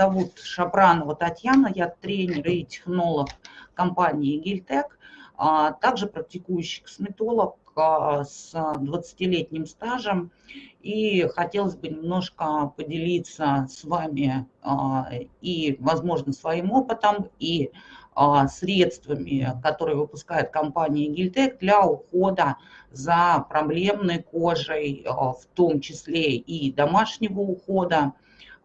зовут Шапранова Татьяна, я тренер и технолог компании Гильтек, а также практикующий косметолог а, с 20-летним стажем. И хотелось бы немножко поделиться с вами и, возможно, своим опытом, и средствами, которые выпускает компания Гильтек для ухода за проблемной кожей, в том числе и домашнего ухода.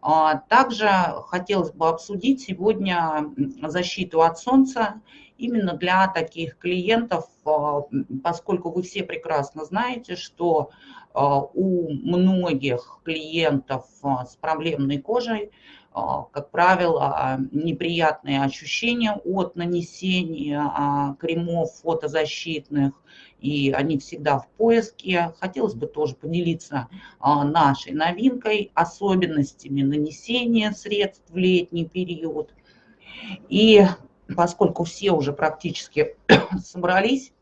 А, также хотелось бы обсудить сегодня защиту от солнца именно для таких клиентов, а, поскольку вы все прекрасно знаете, что а, у многих клиентов с проблемной кожей, как правило, неприятные ощущения от нанесения кремов фотозащитных, и они всегда в поиске. Хотелось бы тоже поделиться а, нашей новинкой, особенностями нанесения средств в летний период. И поскольку все уже практически собрались,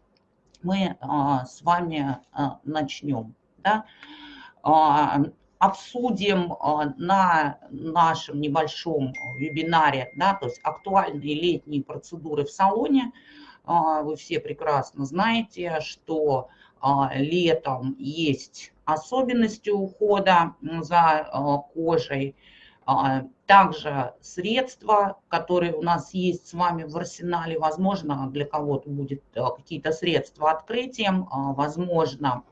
мы а, с вами а, начнем. Да? Обсудим на нашем небольшом вебинаре, да, то есть актуальные летние процедуры в салоне – вы все прекрасно знаете, что а, летом есть особенности ухода за а, кожей, также средства, которые у нас есть с вами в арсенале, возможно, для кого-то будет какие-то средства открытием, возможно,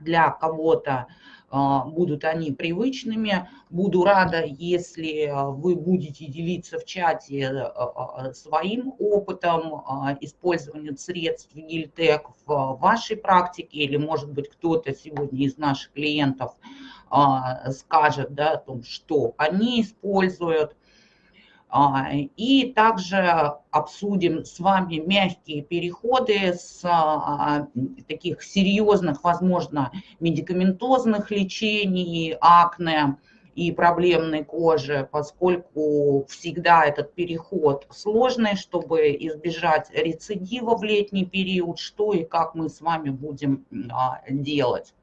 для кого-то а, будут они привычными. Буду рада, если а, вы будете делиться в чате а, своим опытом использования средств Гильтек в вашей практике, или, может быть, кто-то сегодня из наших клиентов скажет да, о том, что они используют. А, и также обсудим с вами мягкие переходы с а, таких серьезных, возможно, медикаментозных лечений, акне и проблемной кожи, поскольку всегда этот переход сложный, чтобы избежать рецидива в летний период, что и как мы с вами будем а, делать.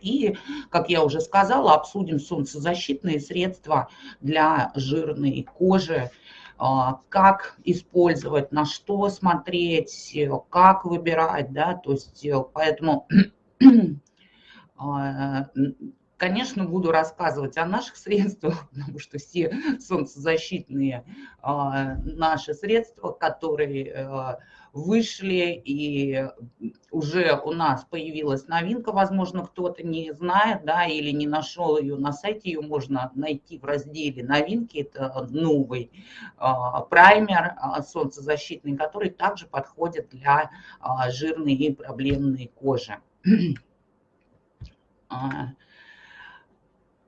И, как я уже сказала, обсудим солнцезащитные средства для жирной кожи, а, как использовать, на что смотреть, как выбирать, да, то есть э, поэтому, а, конечно, буду рассказывать о наших средствах, потому что все солнцезащитные а, наши средства, которые э, вышли, и уже у нас появилась новинка, возможно, кто-то не знает, да, или не нашел ее на сайте, ее можно найти в разделе новинки, это новый а, праймер а, солнцезащитный, который также подходит для а, жирной и проблемной кожи.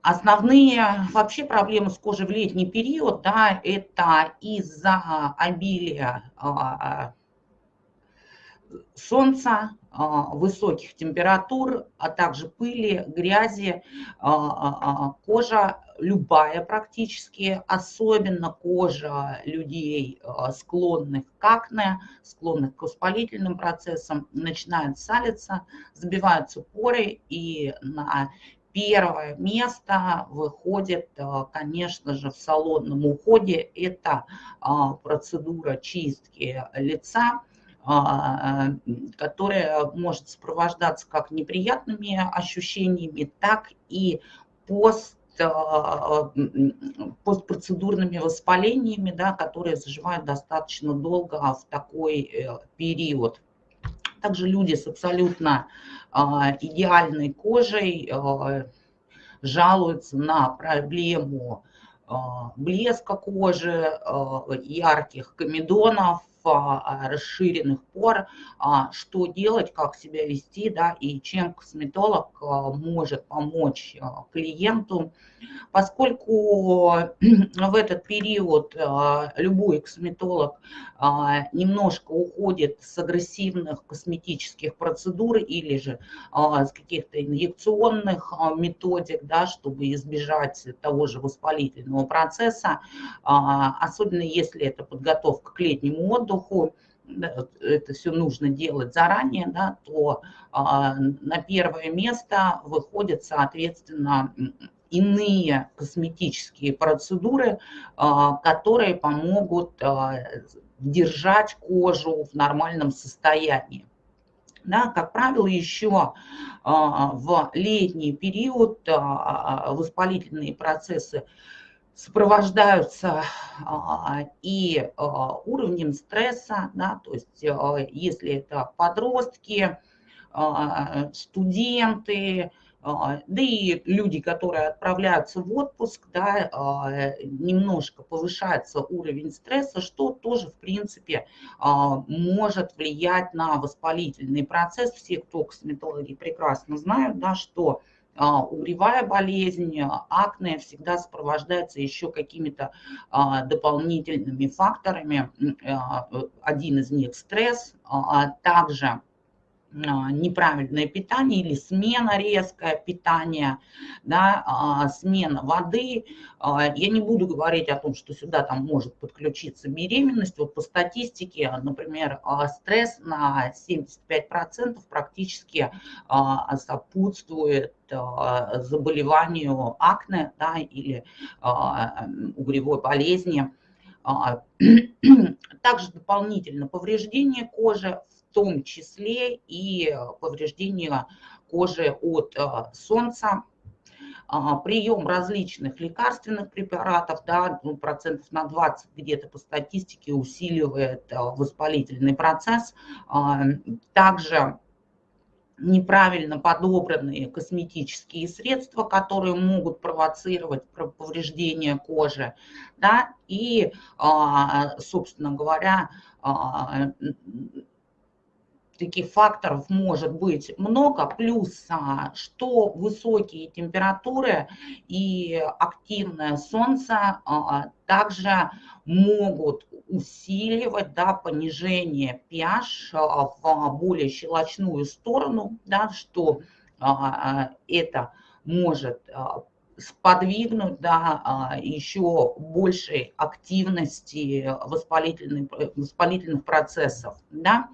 Основные вообще проблемы с кожей в летний период, да, это из-за обилия солнца, а, высоких температур, а также пыли, грязи, а, а, кожа любая практически, особенно кожа людей, склонных к акне, склонных к воспалительным процессам, начинает салиться, забиваются поры, и на первое место выходит, конечно же, в салонном уходе. Это процедура чистки лица, которая может сопровождаться как неприятными ощущениями, так и пост а, постпроцедурными воспалениями, да, которые заживают достаточно долго в такой э, период. Также люди с абсолютно а, идеальной кожей жалуются на проблему блеска кожи, ярких комедонов, а, расширенных пор, а, что делать, как себя вести, да, и чем косметолог а, может помочь клиенту, поскольку в этот период любой косметолог немножко уходит с агрессивных косметических процедур или же с каких-то инъекционных методик, да, чтобы избежать того же воспалительного процесса, особенно если это подготовка к летнему отдыху, воздуху, это все нужно делать заранее, да, то а, на первое место выходит, соответственно, иные косметические процедуры, которые помогут держать кожу в нормальном состоянии. Да, как правило, еще в летний период воспалительные процессы сопровождаются и уровнем стресса, да, то есть если это подростки, студенты, а, да и люди, которые отправляются в отпуск, да, а, немножко повышается уровень стресса, что тоже, в принципе, а, может влиять на воспалительный процесс. Все, кто косметологи прекрасно знают, да, что угревая болезнь, акне всегда сопровождается еще какими-то дополнительными факторами. Один из них стресс, также а, неправильное питание или смена резкое питания, да, а, смена воды. А, я не буду говорить о том, что сюда там может подключиться беременность. Вот по статистике, например, стресс на 75% практически сопутствует заболеванию акне да, или угревой болезни. Также дополнительно повреждение кожи, том числе и повреждения кожи от э, солнца, а, прием различных лекарственных препаратов, да, ну, процентов на 20 где-то по статистике усиливает э, воспалительный процесс. А, также неправильно подобранные косметические средства, которые могут провоцировать повреждение кожи, да, и, а, собственно говоря, таких факторов может быть много, плюс а, что высокие температуры и активное солнце а, также могут усиливать да, понижение pH а, в более щелочную сторону, да, что это может сподвигнуть да, а, еще большей активности воспалительных, воспалительных процессов. Да.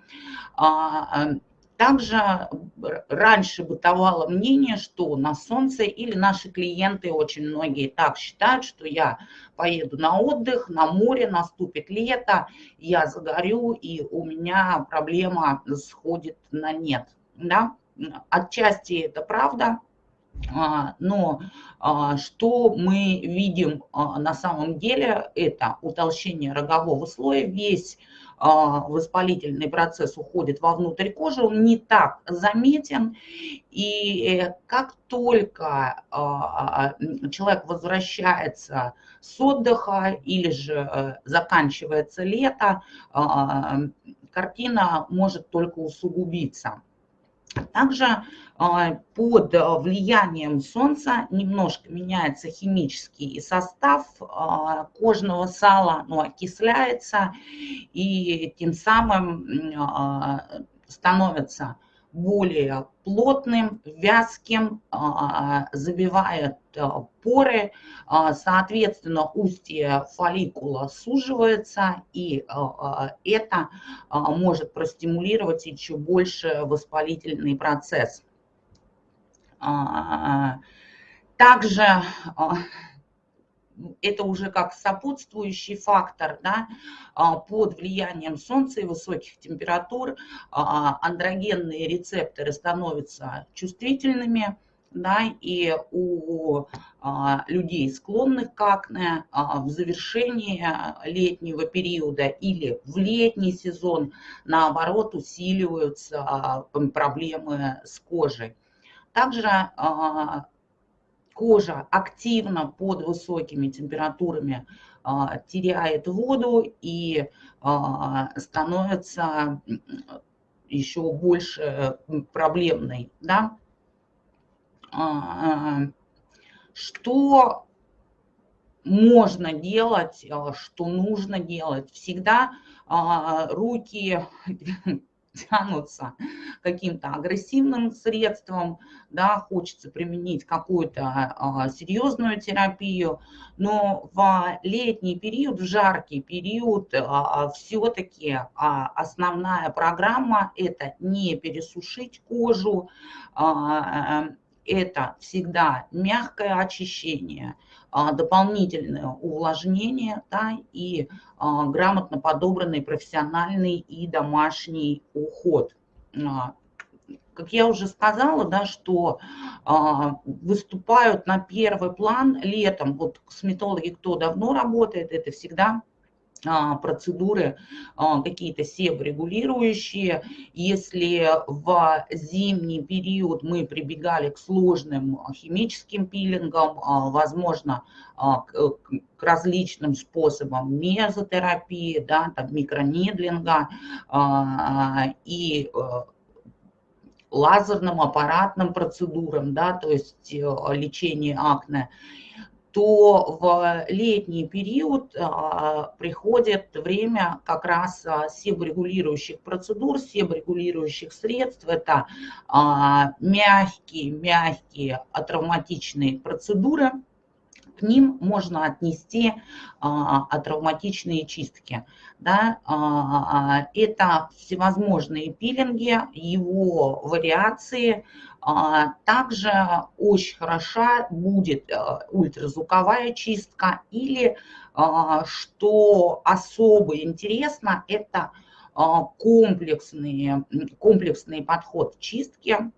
А, также раньше бытовало мнение, что на солнце или наши клиенты, очень многие так считают, что я поеду на отдых, на море, наступит лето, я загорю, и у меня проблема сходит на нет. Да? Отчасти это правда, но а, что мы видим а, на самом деле, это утолщение рогового слоя, весь воспалительный процесс уходит вовнутрь кожи, он не так заметен. И э, как только человек возвращается с отдыха или же э, заканчивается лето, картина может только усугубиться. Также а, под влиянием солнца немножко меняется химический состав а, кожного сала, ну, окисляется, и тем самым а, становится более плотным, вязким, а, забивает а, поры, а, соответственно, устье фолликула суживается, и это может простимулировать еще больше воспалительный процесс. Также это уже как сопутствующий фактор, да, а, под влиянием солнца и высоких температур а, андрогенные рецепторы становятся чувствительными, да, и у а, людей, склонных к акне, в завершении летнего периода или в летний сезон, наоборот, усиливаются проблемы с кожей. Также кожа активно под высокими температурами а, теряет воду и а, становится еще больше проблемной. Да? А, что можно делать, что нужно делать? Всегда руки тянутся каким-то агрессивным средством, да, хочется применить какую-то а, серьезную терапию, но в летний период, в жаркий период а, все-таки а, основная программа – это не пересушить кожу, это всегда мягкое очищение, дополнительное увлажнение да, и грамотно подобранный профессиональный и домашний уход как я уже сказала, да, что а, выступают на первый план летом. Вот косметологи, кто давно работает, это всегда а, процедуры а, какие-то себорегулирующие. Если в зимний период мы прибегали к сложным химическим пилингам, а, возможно, к различным способам мезотерапии, да, там, микронидлинга и лазерным, аппаратным процедурам, да, то есть э, лечение акне, то в летний период а, приходит время как раз а, себорегулирующих процедур, себорегулирующих средств. Это а, мягкие, мягкие атравматичные процедуры – к ним можно отнести а, травматичные чистки. Да? А, это всевозможные пилинги, его вариации. А, также очень хороша будет а, ультразвуковая чистка или, а, что особо интересно, это а, комплексный, комплексный подход чистки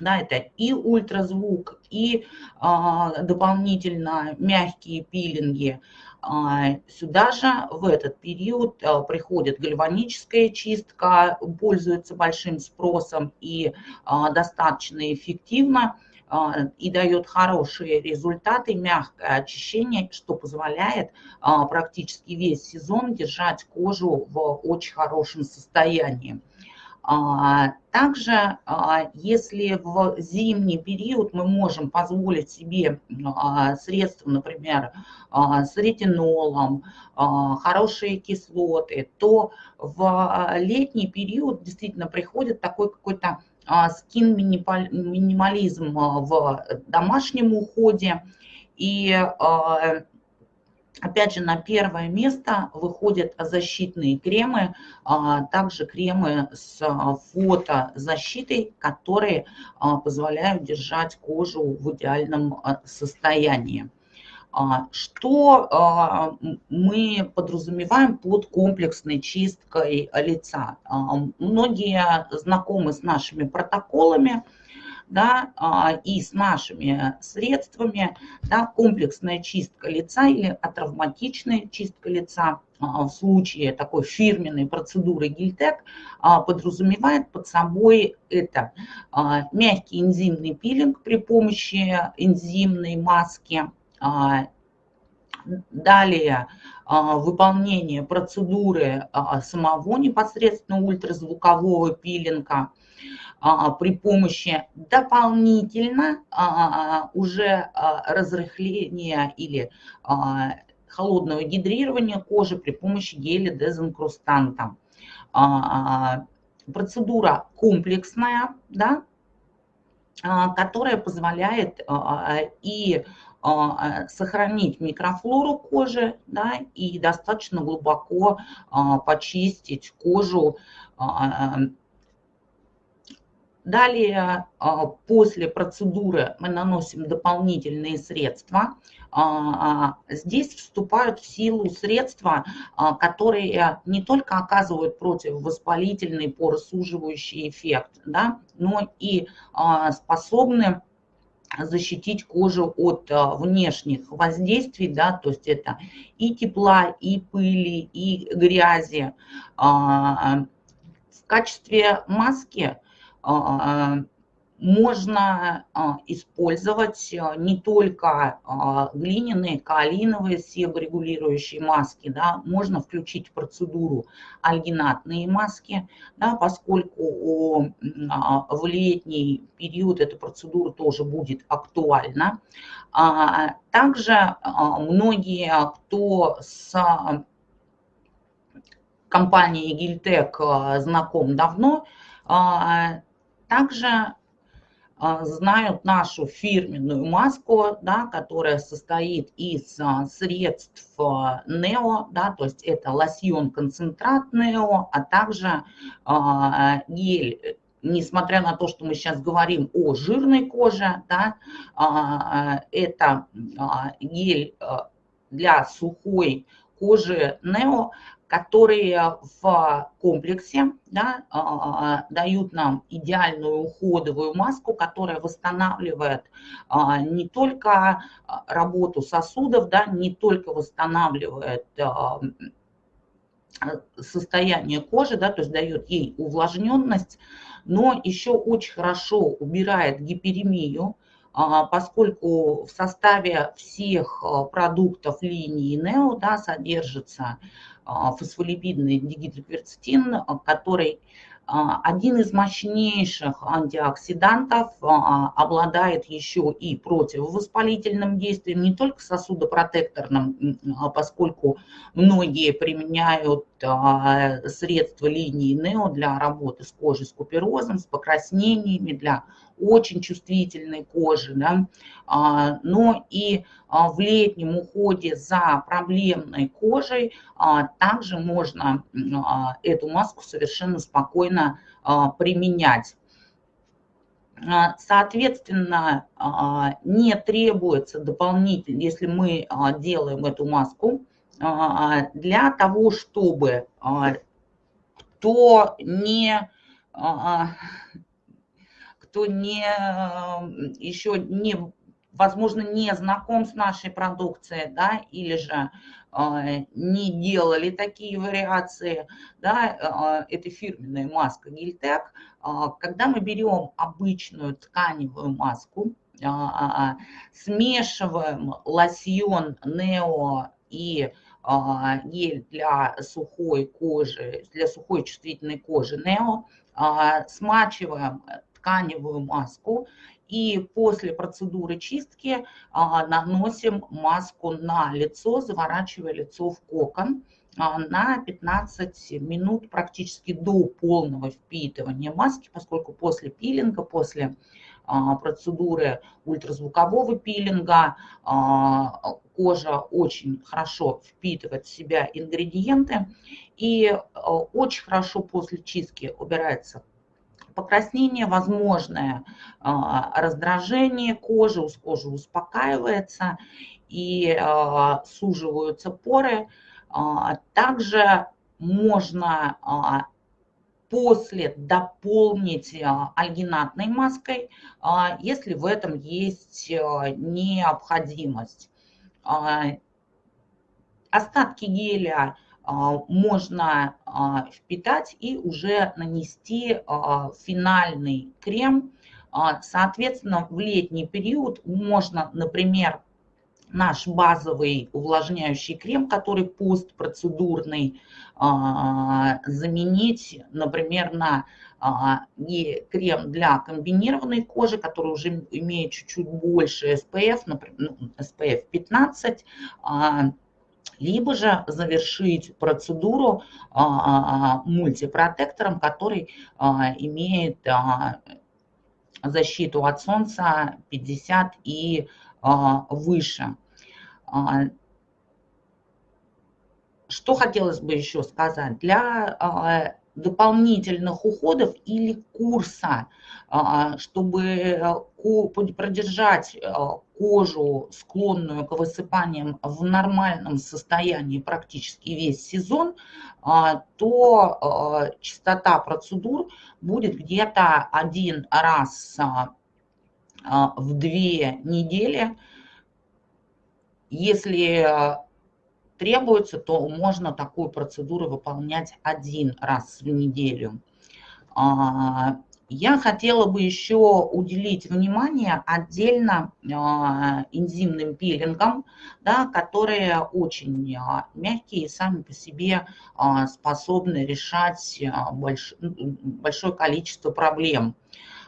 да, это и ультразвук, и а, дополнительно мягкие пилинги. А, сюда же в этот период а, приходит гальваническая чистка, пользуется большим спросом и а, достаточно эффективно а, и дает хорошие результаты, мягкое очищение, что позволяет а, практически весь сезон держать кожу в очень хорошем состоянии. А, также, а, если в зимний период мы можем позволить себе а, средства, например, с ретинолом, хорошие кислоты, то в летний период действительно приходит такой какой-то скин-минимализм в домашнем уходе. И Опять же, на первое место выходят защитные кремы, а, также кремы с а, фотозащитой, которые а, позволяют держать кожу в идеальном состоянии. Что мы подразумеваем под комплексной чисткой лица? Многие знакомы с нашими протоколами, да, а, и с нашими средствами, да, комплексная чистка лица или атравматичная чистка лица а, в случае такой фирменной процедуры Гильтек а, подразумевает под собой это мягкий энзимный пилинг при помощи энзимной маски, Далее выполнение процедуры самого непосредственно ультразвукового пилинга – при помощи дополнительно а, уже а, разрыхления или холодного гидрирования кожи при помощи геля дезинкрустанта. Процедура комплексная, да, которая позволяет и сохранить микрофлору кожи да, и достаточно глубоко почистить кожу Далее, а, после процедуры мы наносим дополнительные средства. А, а, здесь вступают в силу средства, которые не только оказывают противовоспалительный поросуживающий эффект, да, но и способны защитить кожу от внешних воздействий, да, то есть это и тепла, и пыли, и грязи. В качестве маски можно а, использовать а, не только глиняные, каолиновые себорегулирующие маски, да, можно включить в процедуру альгинатные маски, да, поскольку в летний период эта процедура тоже будет актуальна. Также многие, кто с компанией Гильтек знаком давно, также а, знают нашу фирменную маску, да, которая состоит из а, средств а, Нео, да, то есть это лосьон концентрат Нео, а также гель. Несмотря на то, что мы сейчас говорим о жирной коже, да, это гель для сухой кожи Нео, которые в комплексе да, дают нам идеальную уходовую маску, которая восстанавливает не только работу сосудов, да, не только восстанавливает состояние кожи, да, то есть дает ей увлажненность, но еще очень хорошо убирает гиперемию, а, поскольку в составе всех а, продуктов линии NEO да, содержится а, фосфолипидный дигидрокверцетин, который а, один из мощнейших антиоксидантов а, обладает еще и противовоспалительным действием, не только сосудопротекторным, поскольку многие применяют средства линии НЕО для работы с кожей с куперозом, с покраснениями, для очень чувствительной кожи, да, а, но и а, в летнем уходе за проблемной кожей а, также можно эту маску совершенно спокойно применять. Соответственно, не требуется дополнительно, если мы делаем эту маску, для того, чтобы кто не кто не, еще не, возможно, не знаком с нашей продукцией, да, или же э, не делали такие вариации, да, э, это фирменная маска Гильтек. Э, когда мы берем обычную тканевую маску, э, смешиваем лосьон Нео и гель для сухой кожи, для сухой чувствительной кожи Нео, смачиваем тканевую маску и после процедуры чистки а, наносим маску на лицо, заворачивая лицо в кокон а, на 15 минут практически до полного впитывания маски, поскольку после пилинга, после а, процедуры ультразвукового пилинга кожа очень хорошо впитывает в себя ингредиенты и очень хорошо после чистки убирается покраснение возможное, а, раздражение кожи, кожа успокаивается и а, суживаются поры. А, также можно после дополнить альгинатной маской, если в этом есть необходимость. Остатки геля можно впитать и уже нанести а, финальный крем. Соответственно, в летний период можно, например, наш базовый увлажняющий крем, который постпроцедурный, заменить, например, на крем для комбинированной кожи, который уже имеет чуть-чуть больше SPF, например, ну, SPF 15, либо же завершить процедуру а, а, мультипротектором, который а, имеет защиту от солнца 50 и выше. Что хотелось бы еще сказать? Для дополнительных уходов или курса, а, чтобы э, продержать кожу, склонную к высыпаниям, в нормальном состоянии практически весь сезон, а, то э, частота процедур будет где-то один раз а, в две недели. Если требуется, то можно такую процедуру выполнять один раз в неделю. А, я хотела бы еще уделить внимание отдельно а, энзимным пилингам, да, которые очень а, мягкие и сами по себе способны решать больш, большое количество проблем.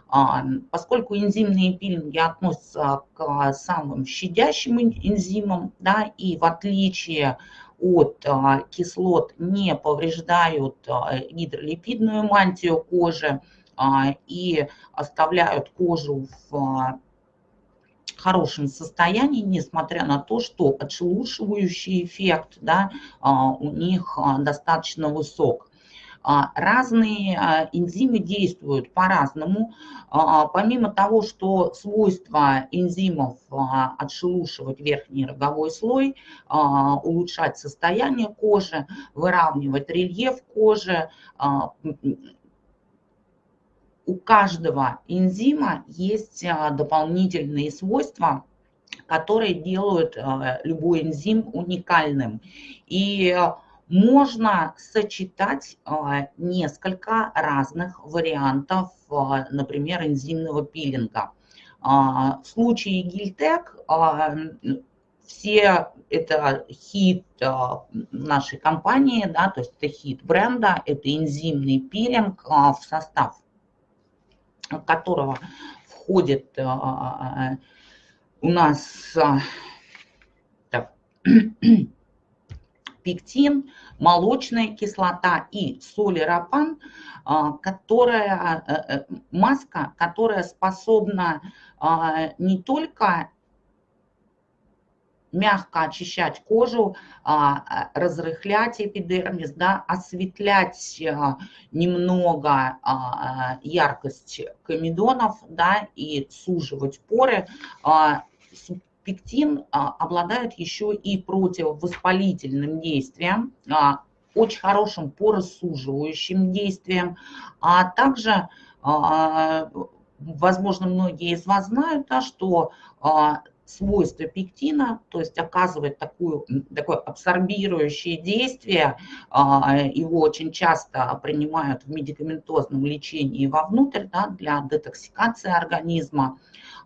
А, поскольку энзимные пилинги относятся к самым щадящим энзимам, да, и в отличие от а, кислот не повреждают а, гидролипидную мантию кожи и оставляют кожу в хорошем состоянии, несмотря на то, что отшелушивающий эффект да, у них достаточно высок. разные энзимы действуют по-разному. Помимо того, что свойства энзимов отшелушивать верхний роговой слой, улучшать состояние кожи, выравнивать рельеф кожи, у каждого энзима есть дополнительные свойства, которые делают любой энзим уникальным. И можно сочетать а, несколько разных вариантов, а, например, энзимного пилинга. А, в случае Гильтек все это хит нашей компании, да, то есть это хит бренда, это энзимный пилинг, в состав которого входит у нас так, пектин, молочная кислота и солиропан, а, которая, э, э, маска, которая способна а, не только мягко очищать кожу, а, разрыхлять эпидермис, да, осветлять немного яркость комедонов да, и суживать поры. Пектин а, обладает еще и противовоспалительным действием, а, очень хорошим пороссуживающим действием, а также, а, возможно, многие из вас знают, да, что свойства пектина, то есть оказывает такую, такое абсорбирующее действие, его очень часто принимают в медикаментозном лечении вовнутрь да, для детоксикации организма.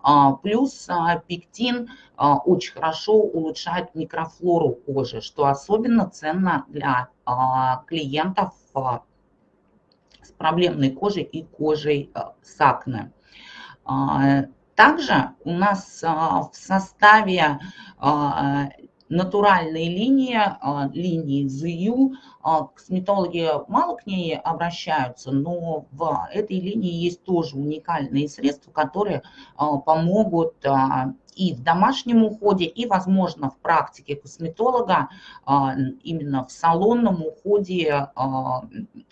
А, плюс а, пектин а, очень хорошо улучшает микрофлору кожи, что особенно ценно для клиентов с проблемной кожей и кожей с. Также у нас в составе натуральные линии, а, линии ЗЮ. А, косметологи мало к ней обращаются, но в этой линии есть тоже уникальные средства, которые а, помогут и в домашнем уходе, и, возможно, в практике косметолога, именно в салонном уходе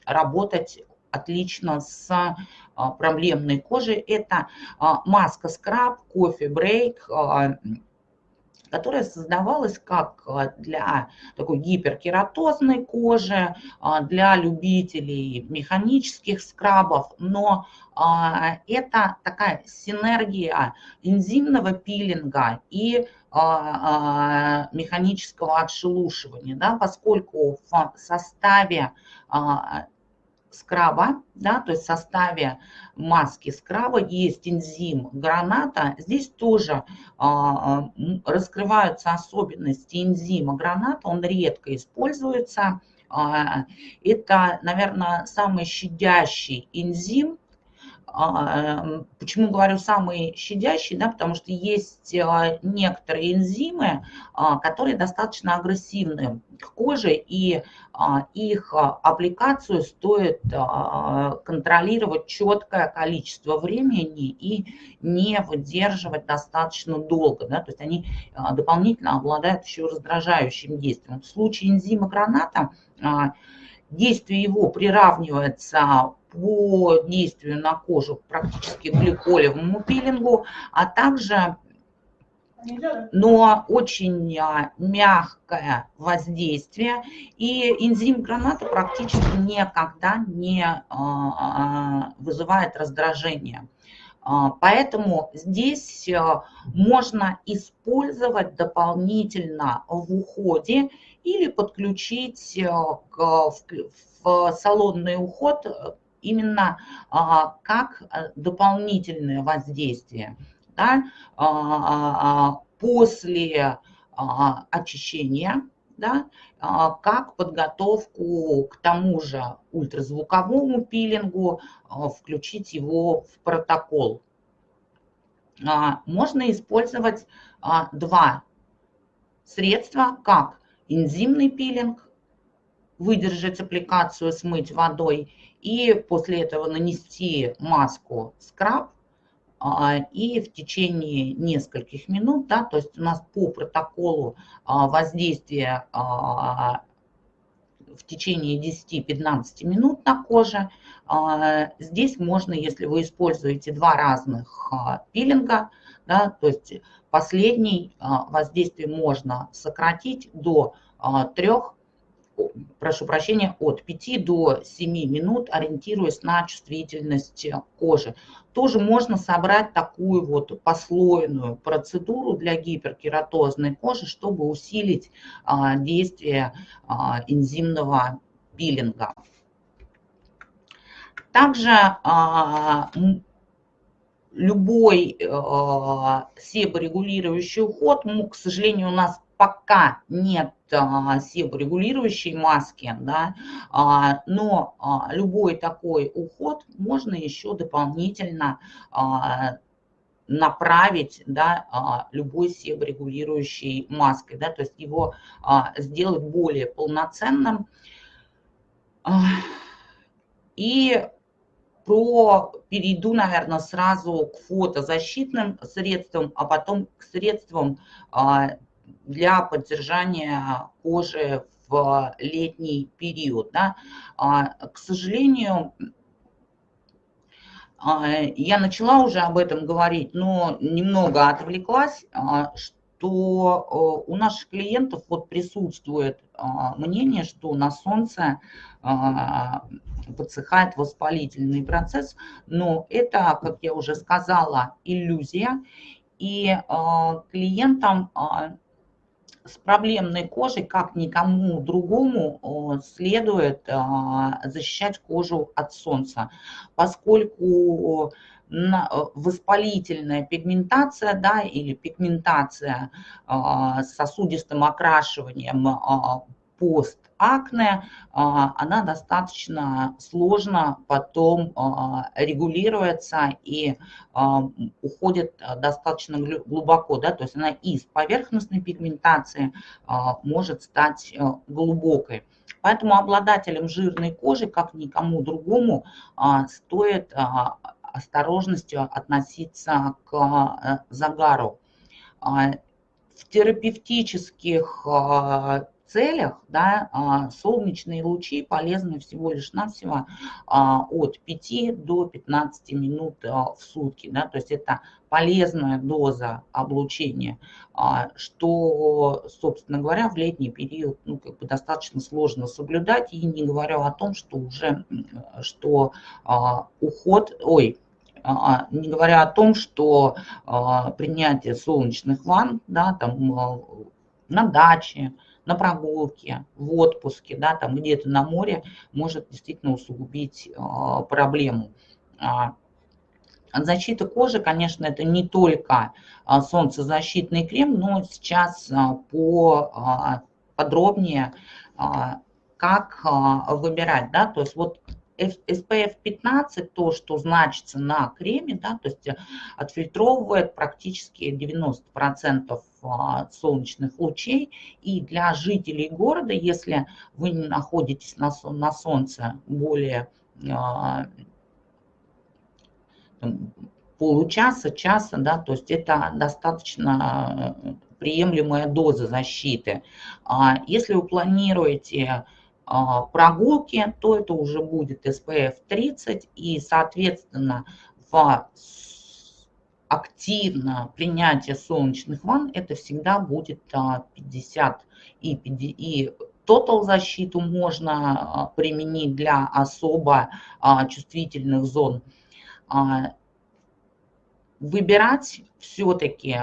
работать отлично с проблемной кожей. Это маска скраб, кофе брейк, которая создавалась как а, для такой гиперкератозной кожи, а, для любителей механических скрабов, но а, это такая синергия энзимного пилинга и механического отшелушивания, да, поскольку в составе скраба, да, то есть в составе маски скраба есть энзим граната. Здесь тоже а, а раскрываются особенности энзима граната, он редко используется. А, это, наверное, самый щадящий энзим почему говорю самые щадящие, да, потому что есть а, некоторые энзимы, а, которые достаточно агрессивны к коже, и их аппликацию стоит контролировать четкое количество времени и не выдерживать достаточно долго. Да, то есть они дополнительно обладают еще раздражающим действием. В случае энзима граната действие его приравнивается по действию на кожу практически гликолевому пилингу, а также но очень а, мягкое воздействие, и энзим граната практически никогда не а, а, вызывает раздражение. Поэтому здесь можно использовать дополнительно в уходе или подключить в салонный уход именно а, как э, дополнительное воздействие. Да, а, а, после очищения, да, как подготовку к тому же ультразвуковому пилингу, включить его в протокол. Можно использовать два средства, как энзимный пилинг, выдержать аппликацию, смыть водой и после этого нанести маску скраб а, и в течение нескольких минут, да, то есть у нас по протоколу а, воздействия а, в течение 10-15 минут на коже. Здесь можно, если вы используете два разных пилинга, да, то есть последний воздействие можно сократить до 3 прошу прощения, от 5 до 7 минут, ориентируясь на чувствительность кожи. Тоже можно собрать такую вот послойную процедуру для гиперкератозной кожи, чтобы усилить а, действие а, энзимного пилинга. Также а, любой себорегулирующий уход, ну, к сожалению, у нас пока нет а, себорегулирующей маски, да, а, но а, любой такой уход можно еще дополнительно направить да, любой себорегулирующей маской, да, то есть его сделать более полноценным. И про перейду, наверное, сразу к фотозащитным средствам, а потом к средствам для поддержания кожи в летний период. Да. А, к сожалению, а, я начала уже об этом говорить, но немного отвлеклась, а, что у наших клиентов вот присутствует мнение, что на солнце подсыхает воспалительный процесс, но это, как я уже сказала, иллюзия, и клиентам с проблемной кожей, как никому другому, следует а, защищать кожу от солнца, поскольку воспалительная пигментация да, или пигментация с сосудистым окрашиванием пост акне, а, она достаточно сложно потом а, регулируется и а, уходит достаточно глубоко, да, то есть она из поверхностной пигментации может стать глубокой. Поэтому обладателям жирной кожи, как никому другому, стоит осторожностью относиться к загару. В терапевтических целях да, а, солнечные лучи полезны всего лишь навсего а, от 5 до 15 минут а, в сутки. Да, то есть это полезная доза облучения, что, собственно говоря, в летний период ну, как бы достаточно сложно соблюдать. И не говорю о том, что уже что уход, ой, не говоря о том, что принятие солнечных ванн да, там, на даче, на прогулке, в отпуске, да, там где-то на море может действительно усугубить а, проблему. А, защита кожи, конечно, это не только а, солнцезащитный крем, но сейчас по подробнее, как выбирать, да, то есть вот SPF 15, то, что значится на креме, да, то есть э, отфильтровывает практически 90% солнечных лучей. И для жителей города, если вы находитесь на, на солнце более а, получаса, часа, да, то есть это достаточно приемлемая доза защиты. А если вы планируете а, прогулки, то это уже будет SPF 30 и, соответственно, в активно принятие солнечных ванн это всегда будет 50 а, и, и Total защиту можно а, применить для особо чувствительных зон. Выбирать все-таки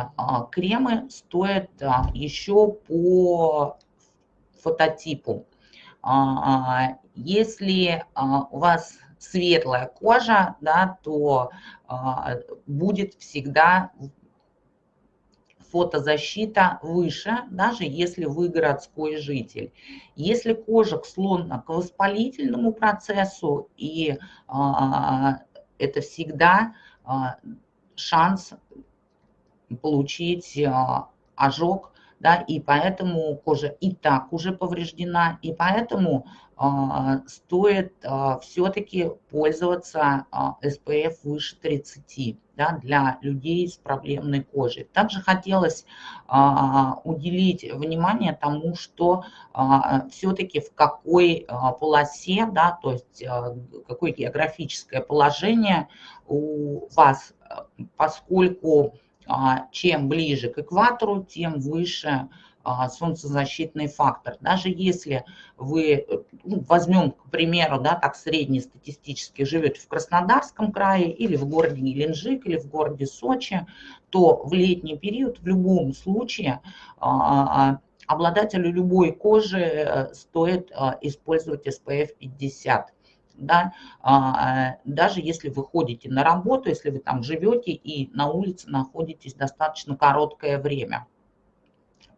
кремы стоит еще по фототипу. А, если а, у вас светлая кожа, да, то а, будет всегда фотозащита выше, даже если вы городской житель. Если кожа склонна к воспалительному процессу, и это всегда шанс получить ожог да, и поэтому кожа и так уже повреждена, и поэтому а, стоит а, все-таки пользоваться а, SPF выше 30 да, для людей с проблемной кожей. Также хотелось уделить внимание тому, что все-таки в какой полосе, да, то есть какое географическое положение у вас, поскольку чем ближе к экватору, тем выше а, солнцезащитный фактор. Даже если вы, ну, возьмем, к примеру, да, так среднестатистически живете в Краснодарском крае или в городе Геленджик, или в городе Сочи, то в летний период в любом случае а, а, обладателю любой кожи э, стоит использовать SPF 50 да, даже если вы ходите на работу, если вы там живете и на улице находитесь достаточно короткое время.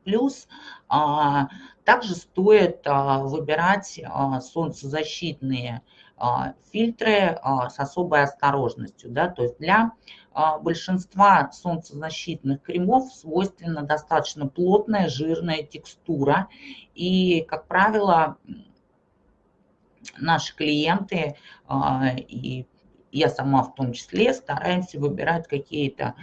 Плюс а, также стоит а, выбирать а, солнцезащитные фильтры с особой осторожностью. Да? То есть для большинства солнцезащитных кремов свойственна достаточно плотная жирная текстура. И, как правило, наши клиенты и я сама в том числе стараемся выбирать какие-то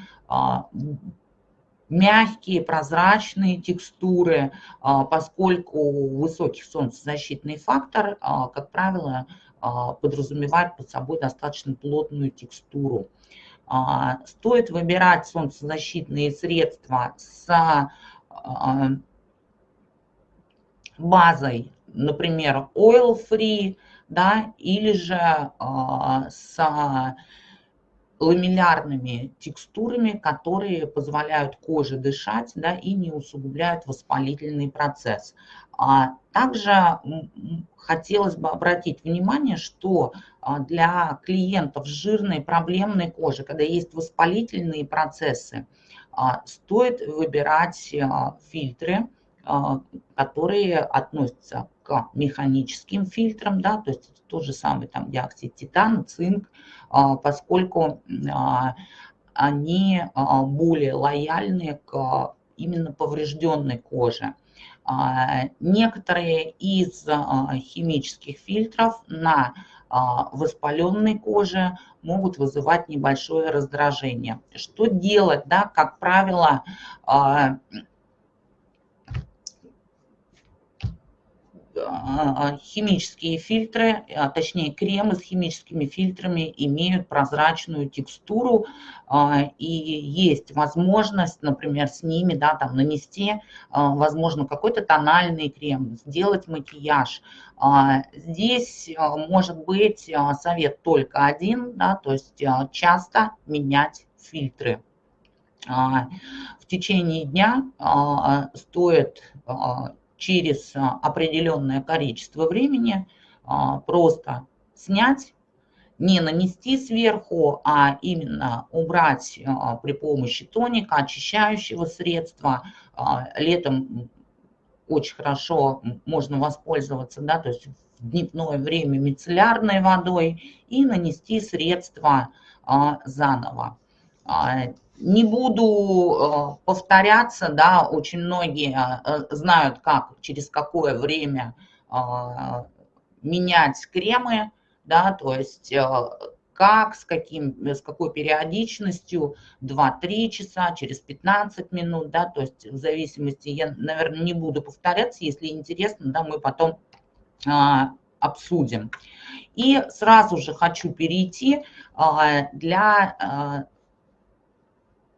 мягкие, прозрачные текстуры, а, поскольку высокий солнцезащитный фактор, а, как правило, а, подразумевает под собой достаточно плотную текстуру. Стоит выбирать солнцезащитные средства с базой, например, oil free, да, или же с ламеллярными текстурами, которые позволяют коже дышать да, и не усугубляют воспалительный процесс. А также хотелось бы обратить внимание, что а, для клиентов с жирной проблемной кожи, когда есть воспалительные процессы, а, стоит выбирать фильтры, которые относятся к механическим фильтрам, да, то есть тот же самый там диоксид титана, цинк, а, поскольку а, они а, более лояльны к именно поврежденной коже. Некоторые из химических фильтров на воспаленной коже могут вызывать небольшое раздражение. Что делать? Да? Как правило, А, а, химические фильтры, а, точнее кремы с химическими фильтрами имеют прозрачную текстуру и есть возможность, например, с ними да, там, нанести, возможно, какой-то тональный крем, сделать макияж. Здесь может быть совет только один, да, то есть часто менять фильтры. В течение дня стоит через а, определенное количество времени а, просто снять, не нанести сверху, а именно убрать а, при помощи тоника, очищающего средства. Летом очень хорошо можно воспользоваться, да, то есть в дневное время мицеллярной водой и нанести средство заново. Не буду э, повторяться, да, очень многие э, знают, как, через какое время э, менять кремы, да, то есть как, с, каким, с какой периодичностью, 2-3 часа, через 15 минут, да, то есть в зависимости, я, наверное, не буду повторяться, если интересно, да, мы потом а, обсудим. И сразу же хочу перейти а, для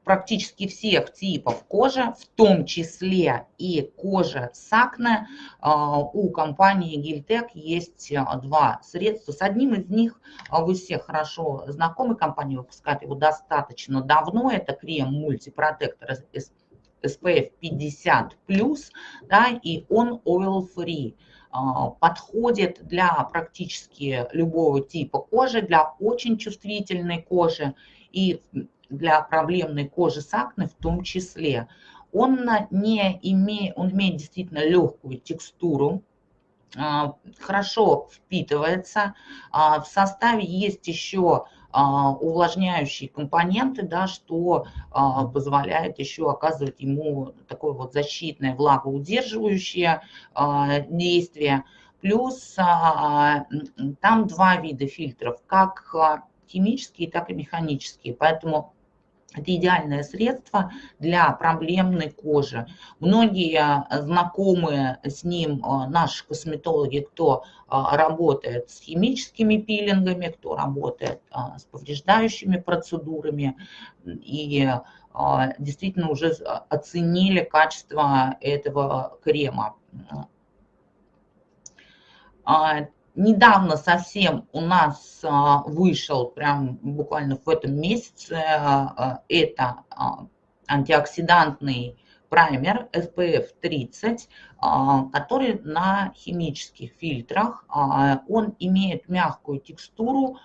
практически всех типов кожи, в том числе и кожа с акне. А, у компании Гильтек есть а, два средства. С одним из них а, вы все хорошо знакомы, компания выпускает его достаточно давно. Это крем мультипротектор SPF 50+, да, и он oil-free подходит для практически любого типа кожи, для очень чувствительной кожи и для проблемной кожи с акне в том числе. Он, не имеет, он имеет действительно легкую текстуру, а, хорошо впитывается. А, в составе есть еще увлажняющие компоненты, да, что позволяет еще оказывать ему такое вот защитное влагоудерживающее действие. Плюс там два вида фильтров, как химические, так и механические. Поэтому это идеальное средство для проблемной кожи. Многие э, знакомые с ним э, наши косметологи, кто э, работает с химическими пилингами, кто работает с повреждающими процедурами и действительно уже оценили качество этого крема. Недавно совсем у нас а, вышел, прям буквально в этом месяце, а, это а, антиоксидантный праймер SPF 30, который на химических фильтрах. Он имеет мягкую текстуру,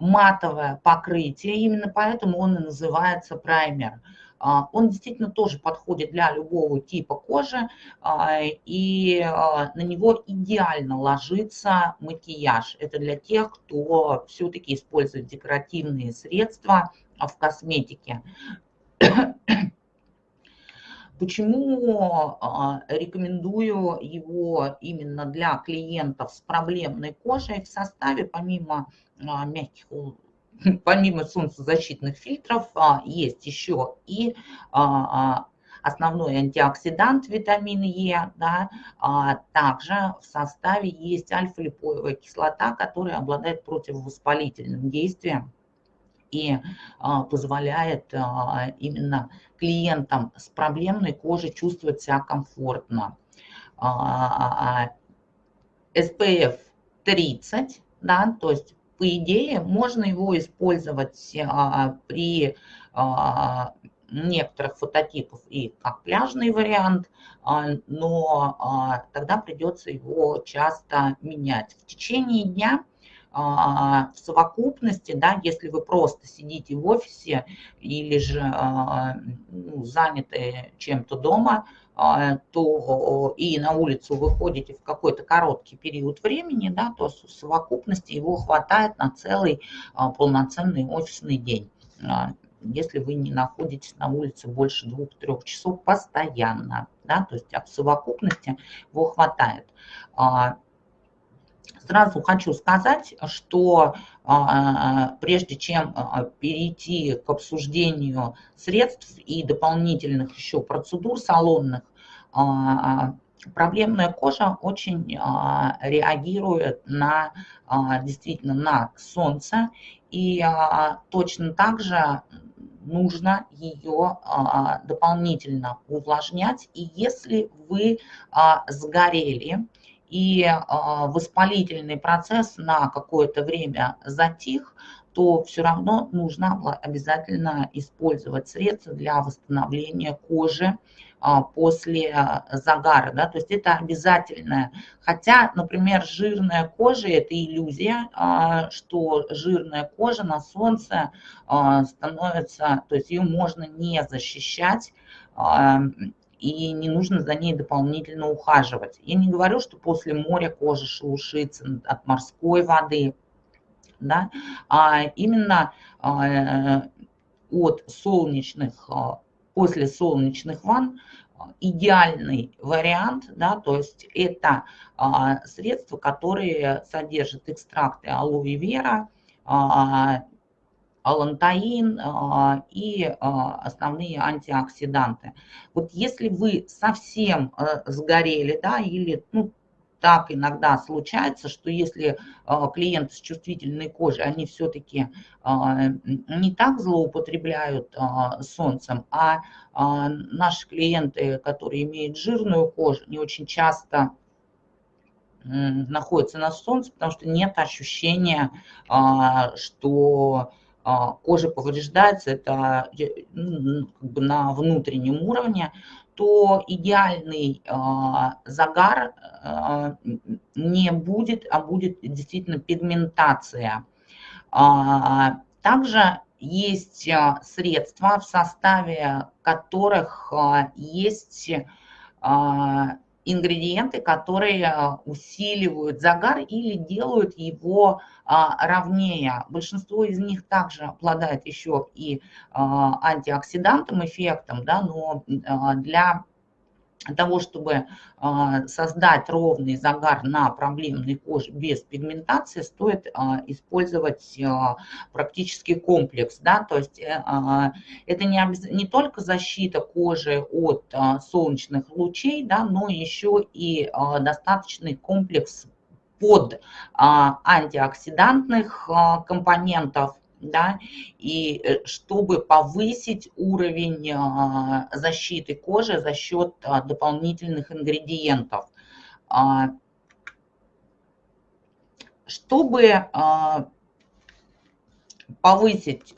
матовое покрытие, именно поэтому он и называется праймер. А, он действительно тоже подходит для любого типа кожи, а, и а, на него идеально ложится макияж. Это для тех, кто все-таки использует декоративные средства в косметике. Почему рекомендую его именно для клиентов с проблемной кожей? В составе, помимо мягких помимо солнцезащитных фильтров а, есть еще и а, а, основной антиоксидант витамин Е, да, а также в составе есть альфа-липоевая кислота, которая обладает противовоспалительным действием и а, позволяет а, именно клиентам с проблемной кожей чувствовать себя комфортно. А, SPF 30, да, то есть по идее, можно его использовать а, при а, некоторых фототипов и как пляжный вариант, а, но тогда придется его часто менять. В течение дня в совокупности, да, если вы просто сидите в офисе или же ну, заняты чем-то дома, а, то и на улицу выходите в какой-то короткий период времени, да, то в совокупности его хватает на целый а, полноценный офисный день а, если вы не находитесь на улице больше двух-трех часов постоянно, да, то есть в совокупности его хватает. Сразу хочу сказать, что прежде чем перейти к обсуждению средств и дополнительных еще процедур салонных, проблемная кожа очень реагирует на действительно на солнце и точно так же нужно ее дополнительно увлажнять. И если вы сгорели, и а, воспалительный процесс на какое-то время затих, то все равно нужно обязательно использовать средства для восстановления кожи а, после а, загара. Да? То есть это обязательное. Хотя, например, жирная кожа – это иллюзия, что жирная кожа на солнце становится, то есть ее можно не защищать, и не нужно за ней дополнительно ухаживать. Я не говорю, что после моря кожа шелушится от морской воды, да, а именно а, от солнечных, а, после солнечных ванн идеальный вариант, да, то есть это а, средства, которые содержат экстракты алоэ вера, алантаин а, и а, основные антиоксиданты. Вот если вы совсем э, сгорели, да, или ну, так иногда случается, что если а, клиенты с чувствительной кожей, они все-таки не так злоупотребляют солнцем, а наши клиенты, которые имеют жирную кожу, не очень часто находятся на солнце, потому что нет ощущения, что а, кожа повреждается, это ну, как бы на внутреннем уровне, то идеальный а, загар а, не будет, а будет действительно пигментация. Также есть средства, в составе которых есть ингредиенты, которые усиливают загар или делают его ровнее. Большинство из них также обладает еще и антиоксидантным эффектом, да, но для того, чтобы а, создать ровный загар на проблемной коже без пигментации, стоит а, использовать а, практически комплекс. Да? То есть э, это не, не только защита кожи от солнечных лучей, да, но еще и достаточный комплекс под антиоксидантных компонентов, да, и э, чтобы повысить уровень а, защиты кожи за счет а, дополнительных ингредиентов. А, чтобы повысить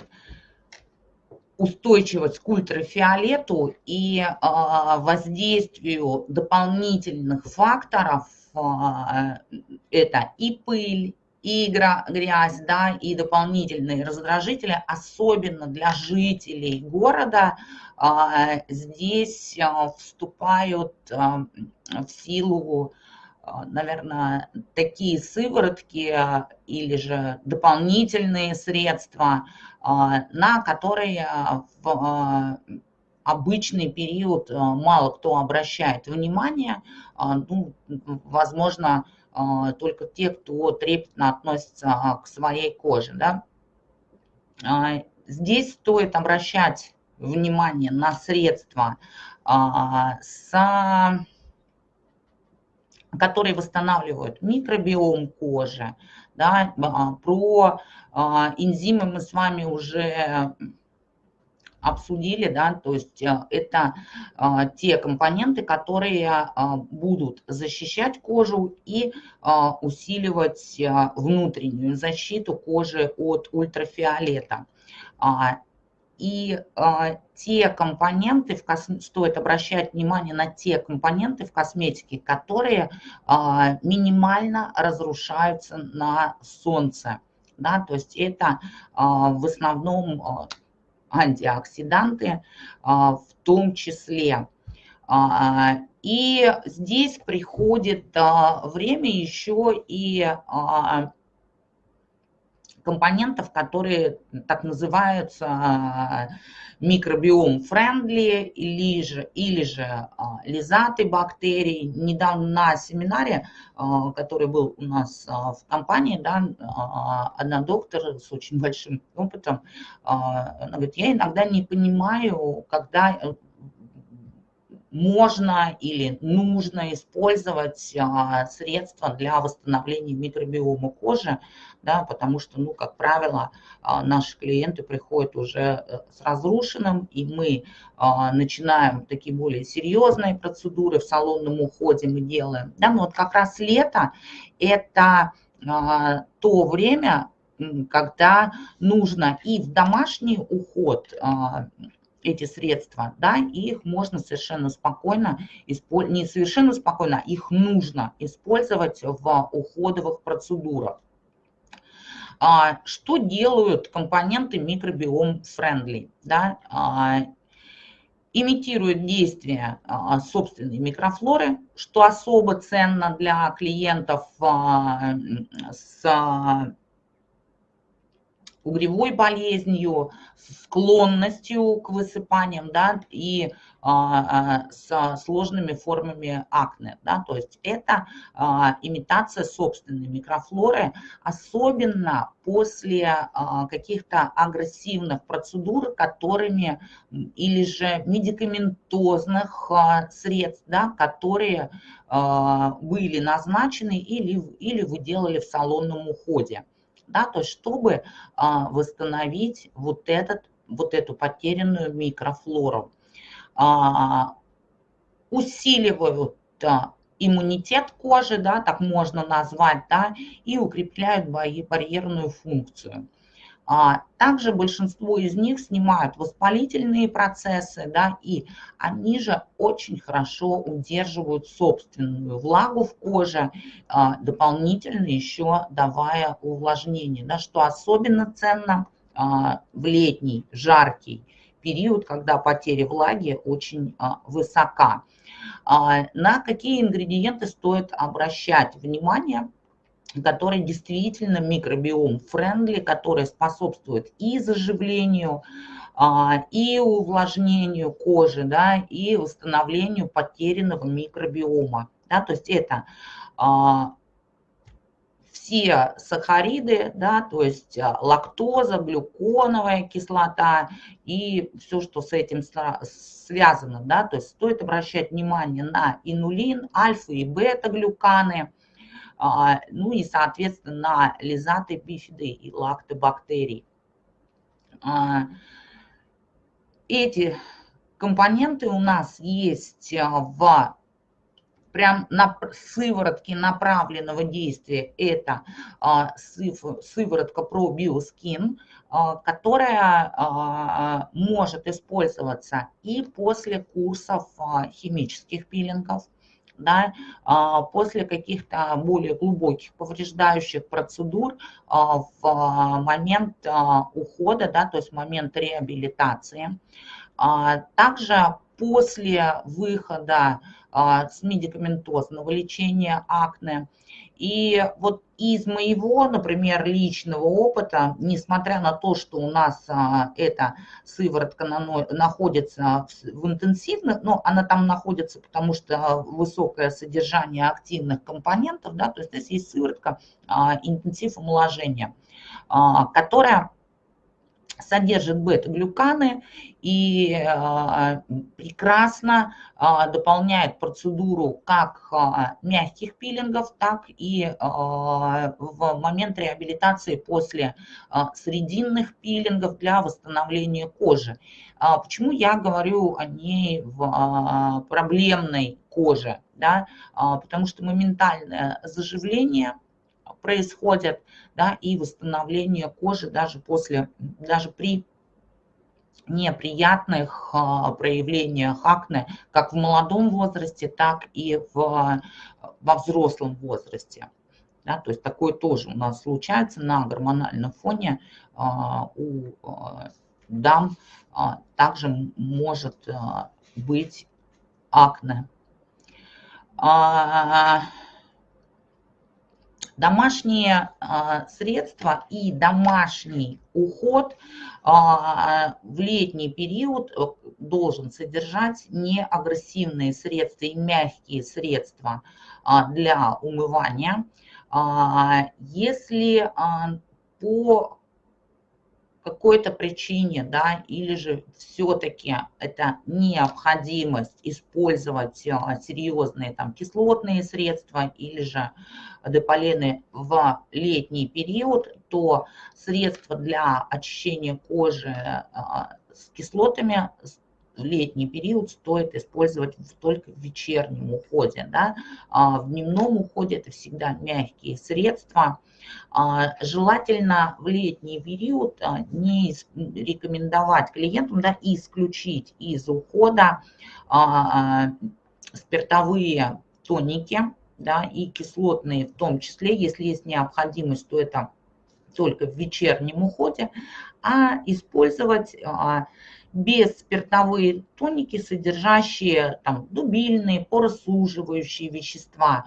устойчивость к ультрафиолету и воздействию дополнительных факторов, это и пыль, и грязь, да, и дополнительные раздражители, особенно для жителей города, а, здесь а, вступают а, в силу, наверное, такие сыворотки или же дополнительные средства, на которые в обычный период мало кто обращает внимание, ну, возможно, только те, кто трепетно относится а, к своей коже. Да? А, здесь стоит обращать внимание на средства, которые восстанавливают микробиом кожи. Да? Про энзимы мы с вами уже обсудили, да, то есть э, это а, те компоненты, которые а, будут защищать кожу и а, усиливать внутреннюю защиту кожи от ультрафиолета. И э, те компоненты, в кос... стоит обращать внимание на те компоненты в косметике, которые э, минимально разрушаются на солнце. Да? То есть это э, в основном антиоксиданты а, в том числе. А, и здесь приходит а, время еще и компонентов, которые так называются микробиом friendly или же, или же лизаты бактерий. Недавно на семинаре, который был у нас в компании, да, одна доктор с очень большим опытом, она говорит, я иногда не понимаю, когда можно или нужно использовать средства для восстановления микробиома кожи, да, потому что, ну, как правило, а, наши клиенты приходят уже э, с разрушенным, и мы а, начинаем такие более серьезные процедуры в салонном уходе мы делаем. Да, но вот как раз лето – это то время, когда нужно и в домашний уход эти средства, да, и их можно совершенно спокойно, не совершенно спокойно, их нужно использовать в уходовых процедурах. А, что делают компоненты микробиом friendly? Да? А, имитируют действие а, собственной микрофлоры, что особо ценно для клиентов с угревой болезнью, склонностью к высыпаниям, да, и а, а, с сложными формами акне, да, то есть это а, имитация собственной микрофлоры, особенно после а, каких-то агрессивных процедур, которыми или же медикаментозных а, средств, да, которые а, были назначены или, или вы делали в салонном уходе да, то есть чтобы а, восстановить вот, этот, вот эту потерянную микрофлору. А, усиливают иммунитет кожи, да, так можно назвать, да, и укрепляют барьерную функцию. А также большинство из них снимают воспалительные процессы, да, и они же очень хорошо удерживают собственную влагу в коже, а, дополнительно еще давая увлажнение, да, что особенно ценно в летний жаркий период, когда потеря влаги очень высока. На какие ингредиенты стоит обращать внимание, которые действительно микробиом френдли, которые способствуют и заживлению, и увлажнению кожи, да, и восстановлению потерянного микробиома. Да, то есть это все сахариды, да, то есть а, лактоза, глюконовая кислота и все, что с этим связано. Да, то есть стоит обращать внимание на инулин, альфа и бета-глюканы, а, ну и, соответственно, на лизаты, бифиды и лактобактерии. А, эти компоненты у нас есть в прям на сыворотки направленного действия это а, сыворотка ProBioSkin, а, которая а, может использоваться и после курсов химических пилингов, да, после каких-то более глубоких повреждающих процедур в момент ухода, да, то есть в момент реабилитации. Также после выхода с медикаментозного лечения акне. И вот из моего, например, личного опыта, несмотря на то, что у нас а, эта сыворотка находится в интенсивных, но она там находится, потому что высокое содержание активных компонентов, да, то есть здесь есть сыворотка а, интенсив омоложения, которая содержит бета-глюканы и а, прекрасно а, дополняет процедуру как а, мягких пилингов, так и в момент реабилитации после срединных пилингов для восстановления кожи. Почему я говорю о ней в проблемной коже? Да? Потому что моментальное заживление – происходят, да, и восстановление кожи даже после, даже при неприятных а, проявлениях акне, как в молодом возрасте, так и в, во взрослом возрасте. Да, то есть такое тоже у нас случается на гормональном фоне а, у а, дам также может быть акне. Домашние а, средства и домашний уход а, в летний период э, должен содержать неагрессивные средства и мягкие средства а, для умывания. Если по какой-то причине, да, или же все-таки это необходимость использовать а, серьезные там кислотные средства или же деполены в летний период, то средства для очищения кожи а, с кислотами летний период стоит использовать только в вечернем уходе. Да? А в дневном уходе это всегда мягкие средства, а, желательно в летний период а, не рекомендовать клиентам да, исключить из ухода спиртовые тоники да, и кислотные в том числе. Если есть необходимость, то это только в вечернем уходе, а использовать бесспиртовые тоники, содержащие там, дубильные, поросуживающие вещества,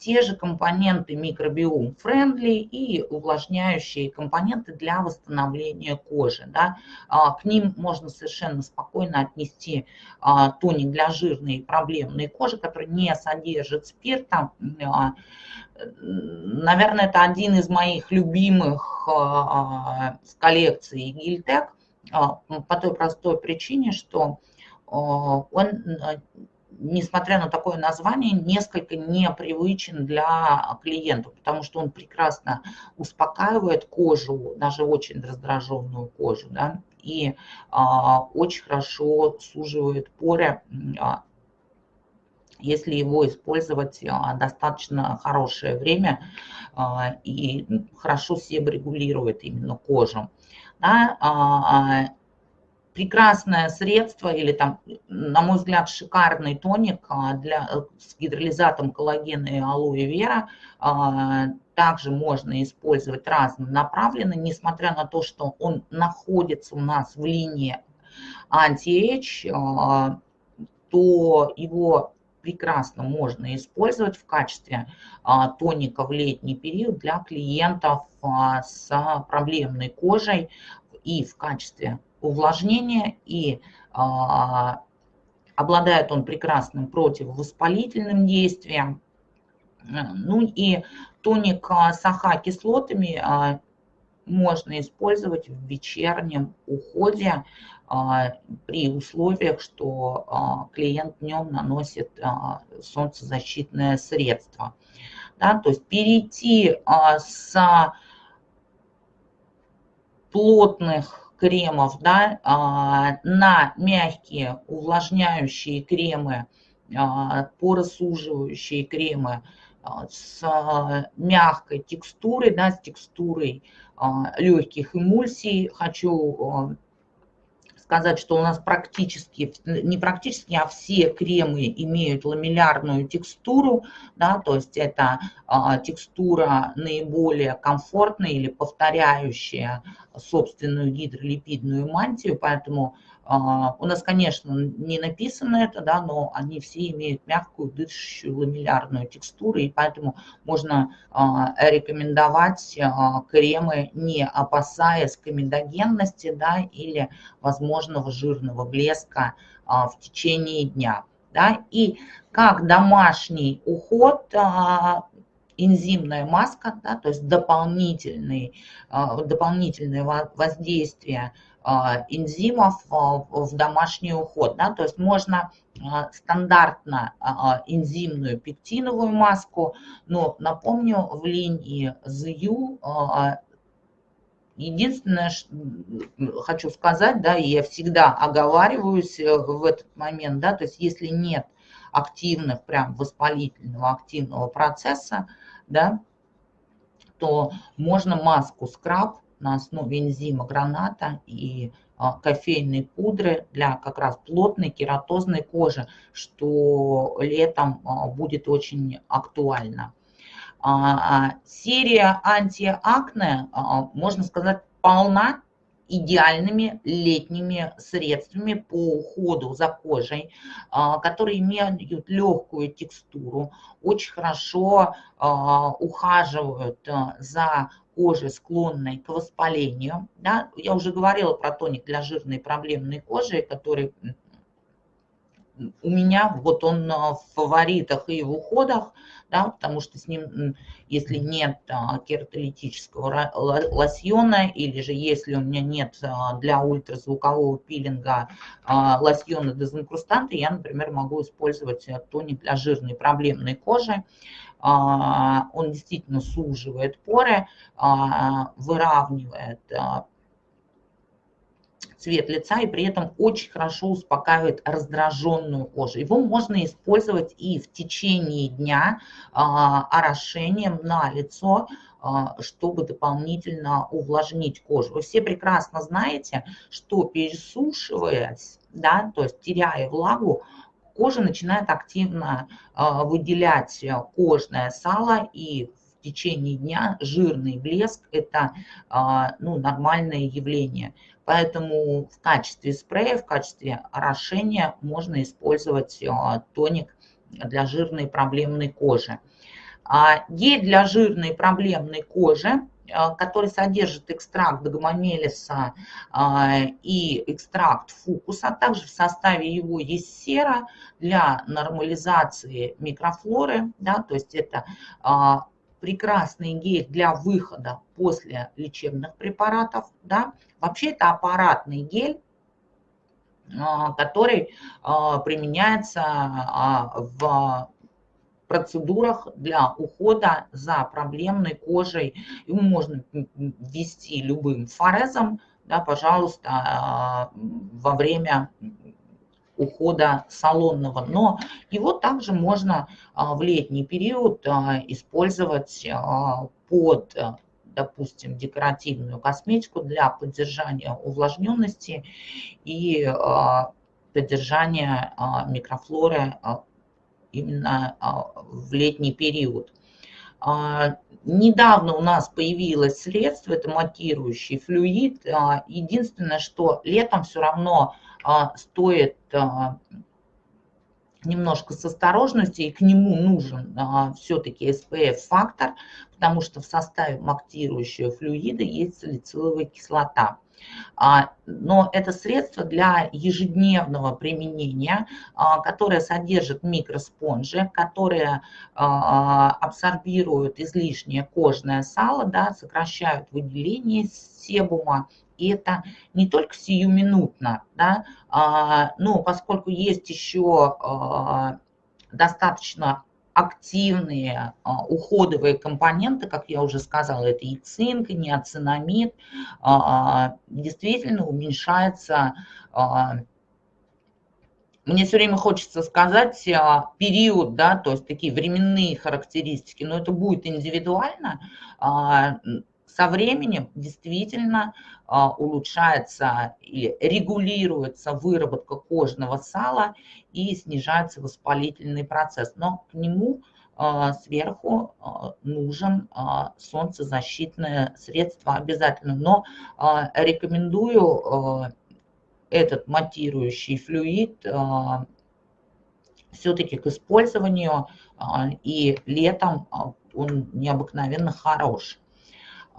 те же компоненты микробиом friendly и увлажняющие компоненты для восстановления кожи. Да. А, к ним можно совершенно спокойно отнести а, тоник для жирной и проблемной кожи, который не содержит спирта. А, наверное, это один из моих любимых с коллекции Гильтек по той простой причине, что он несмотря на такое название, несколько непривычен для клиентов, потому что он прекрасно успокаивает кожу, даже очень раздраженную кожу, да, и а, очень хорошо суживает поры, а, если его использовать а, достаточно хорошее время а, и хорошо себе регулирует именно кожу. Да, а, а прекрасное средство или там, на мой взгляд, шикарный тоник а, для, э, с гидролизатом коллагена и алоэ вера. Также можно использовать разнонаправленно, несмотря на то, что он находится у нас в линии anti-age, то его прекрасно можно использовать в качестве тоника в летний период для клиентов с проблемной кожей и в качестве увлажнения, и обладает он прекрасным противовоспалительным действием. Ну и тоник с AHA-кислотами можно использовать в вечернем уходе а, при условиях, что а, клиент днем наносит а, солнцезащитное средство. Да, то есть перейти с плотных кремов да, на мягкие увлажняющие кремы, поросуживающие кремы с мягкой текстурой, да, с текстурой легких эмульсий. Хочу сказать, что у нас практически, не практически, а все кремы имеют ламеллярную текстуру, да, то есть это а, текстура наиболее комфортная или повторяющая собственную гидролипидную мантию, поэтому у нас, конечно, не написано это, да, но они все имеют мягкую, дышащую ламеллярную текстуру, и поэтому можно а, рекомендовать а, кремы, не опасаясь комедогенности да, или возможного жирного блеска в течение дня. Да. И как домашний уход энзимная маска, да, то есть дополнительные, дополнительное воздействие а, энзимов а, в домашний уход. Да? То есть можно а, стандартно энзимную пектиновую маску, но напомню, в линии ZU единственное, что хочу сказать, да, и я всегда оговариваюсь э, в этот момент, да, то есть если нет активных, прям воспалительного активного процесса, да, то можно маску скраб на основе энзима граната и а, кофейной пудры для как раз плотной кератозной кожи, что летом а, будет очень актуально. А, серия антиакне, можно сказать, полна идеальными летними средствами по уходу за кожей, которые имеют легкую текстуру, очень хорошо ухаживают за кожи, склонной к воспалению. Да? Я уже говорила про тоник для жирной проблемной кожи, который у меня вот он в фаворитах и в уходах, да, потому что с ним, если нет а, кератолитического лосьона, или же если у меня нет а, для ультразвукового пилинга а, лосьона дезинкрустанта, я, например, могу использовать э, тоник для жирной проблемной кожи. А, он действительно суживает поры, а, выравнивает а, цвет лица и при этом очень хорошо успокаивает раздраженную кожу. Его можно использовать и в течение дня орошением на лицо, чтобы дополнительно увлажнить кожу. Вы все прекрасно знаете, что пересушиваясь, да, то есть теряя влагу, кожа начинает активно а, выделять э, кожное сало и в течение дня жирный блеск – это а, ну, нормальное явление. Поэтому в качестве спрея, в качестве орошения можно использовать а, тоник для жирной проблемной кожи. Гель для жирной проблемной кожи который содержит экстракт догомомелиса а, и экстракт фукуса. А также в составе его есть сера для нормализации микрофлоры. Да, то есть это прекрасный гель для выхода после лечебных препаратов. Да. Вообще это аппаратный гель, который применяется в процедурах для ухода за проблемной кожей. Его можно ввести любым форезом, да, пожалуйста, а, во время ухода салонного. Но его также можно а, в летний период а, использовать под допустим, декоративную косметику для поддержания увлажненности и поддержания микрофлоры именно а, в летний период. А, недавно у нас появилось средство, это матирующий флюид. А, единственное, что летом все равно стоит немножко с осторожностью, и к нему нужен все-таки SPF-фактор, потому что в составе мактирующего флюида есть салициловая кислота. А, но это средство для ежедневного применения, а, которое содержит микроспонжи, которые а, абсорбируют излишнее кожное сало, да, сокращают выделение себума. И это не только сиюминутно, да, но поскольку есть еще достаточно активные а, уходовые компоненты, как я уже сказала, это и цинк, и неоцинамид, а, действительно уменьшается а, мне все время хочется сказать а, период, да, то есть такие временные характеристики, но это будет индивидуально. Со временем действительно а, улучшается или регулируется выработка кожного сала и снижается воспалительный процесс. Но к нему а, сверху а, нужен солнцезащитное средство обязательно. Но рекомендую этот матирующий флюид все-таки к использованию, и летом он необыкновенно хорош.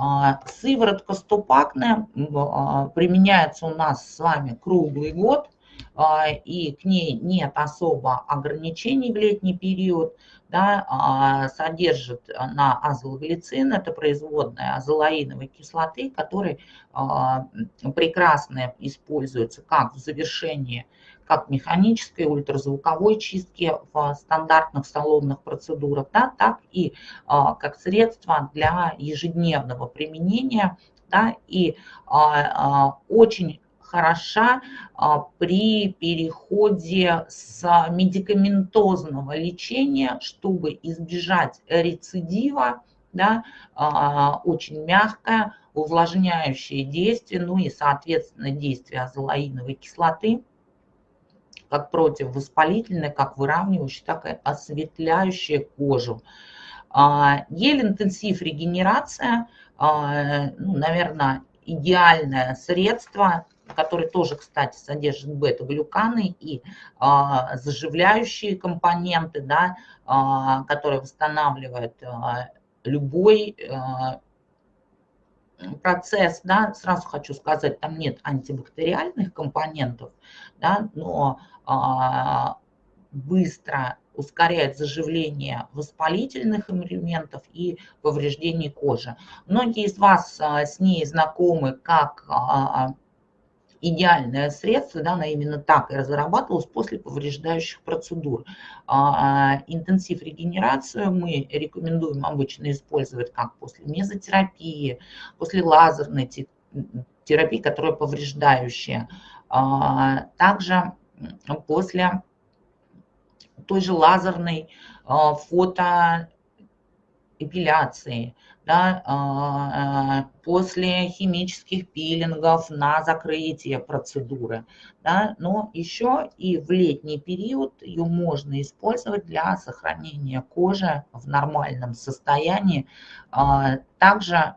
А, сыворотка стопакная а, применяется у нас с вами круглый год, а, и к ней нет особо ограничений в летний период, да, содержит на азолглицин, это производная азолаиновой кислоты, который прекрасно используется как в завершении как механической, ультразвуковой чистки в стандартных салонных процедурах, да, так и а, как средство для ежедневного применения. Да, и а, а, очень хороша при переходе с медикаментозного лечения, чтобы избежать рецидива, да, очень мягкое, увлажняющее действие, ну и, соответственно, действие азолаиновой кислоты как противовоспалительная, как выравнивающая, так и осветляющая кожу. А, гель-интенсив регенерация, а, ну, наверное, идеальное средство, которое тоже, кстати, содержит бета-глюканы и а, заживляющие компоненты, да, которые восстанавливают любой процесс, да, сразу хочу сказать, там нет антибактериальных компонентов, да, но быстро ускоряет заживление воспалительных элементов и повреждений кожи. Многие из вас а, с ней знакомы как а, идеальное средство, да, она именно так и разрабатывалась после повреждающих процедур. А, а, интенсив регенерацию мы рекомендуем обычно использовать как после мезотерапии, после лазерной терапии, которая повреждающая. А, также после той же лазерной фотоэпиляции, да, а, после химических пилингов на закрытие процедуры. Да, но еще и в летний период ее можно использовать для сохранения кожи в нормальном состоянии. А, также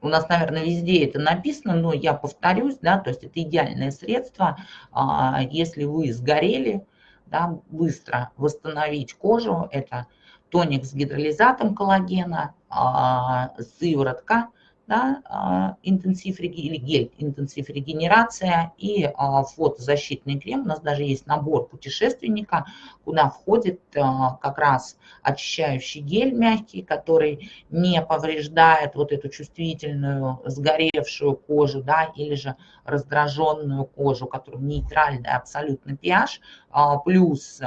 у нас, наверное, везде это написано, но я повторюсь, да, то есть это идеальное средство, а, если вы сгорели, да, быстро восстановить кожу, это тоник с гидролизатом коллагена, а, сыворотка, да, а, интенсив или гель интенсив регенерация и а, фотозащитный крем. У нас даже есть набор путешественника, куда входит как раз очищающий гель мягкий, который не повреждает вот эту чувствительную сгоревшую кожу, да, или же раздраженную кожу, которая нейтральный абсолютно pH, плюс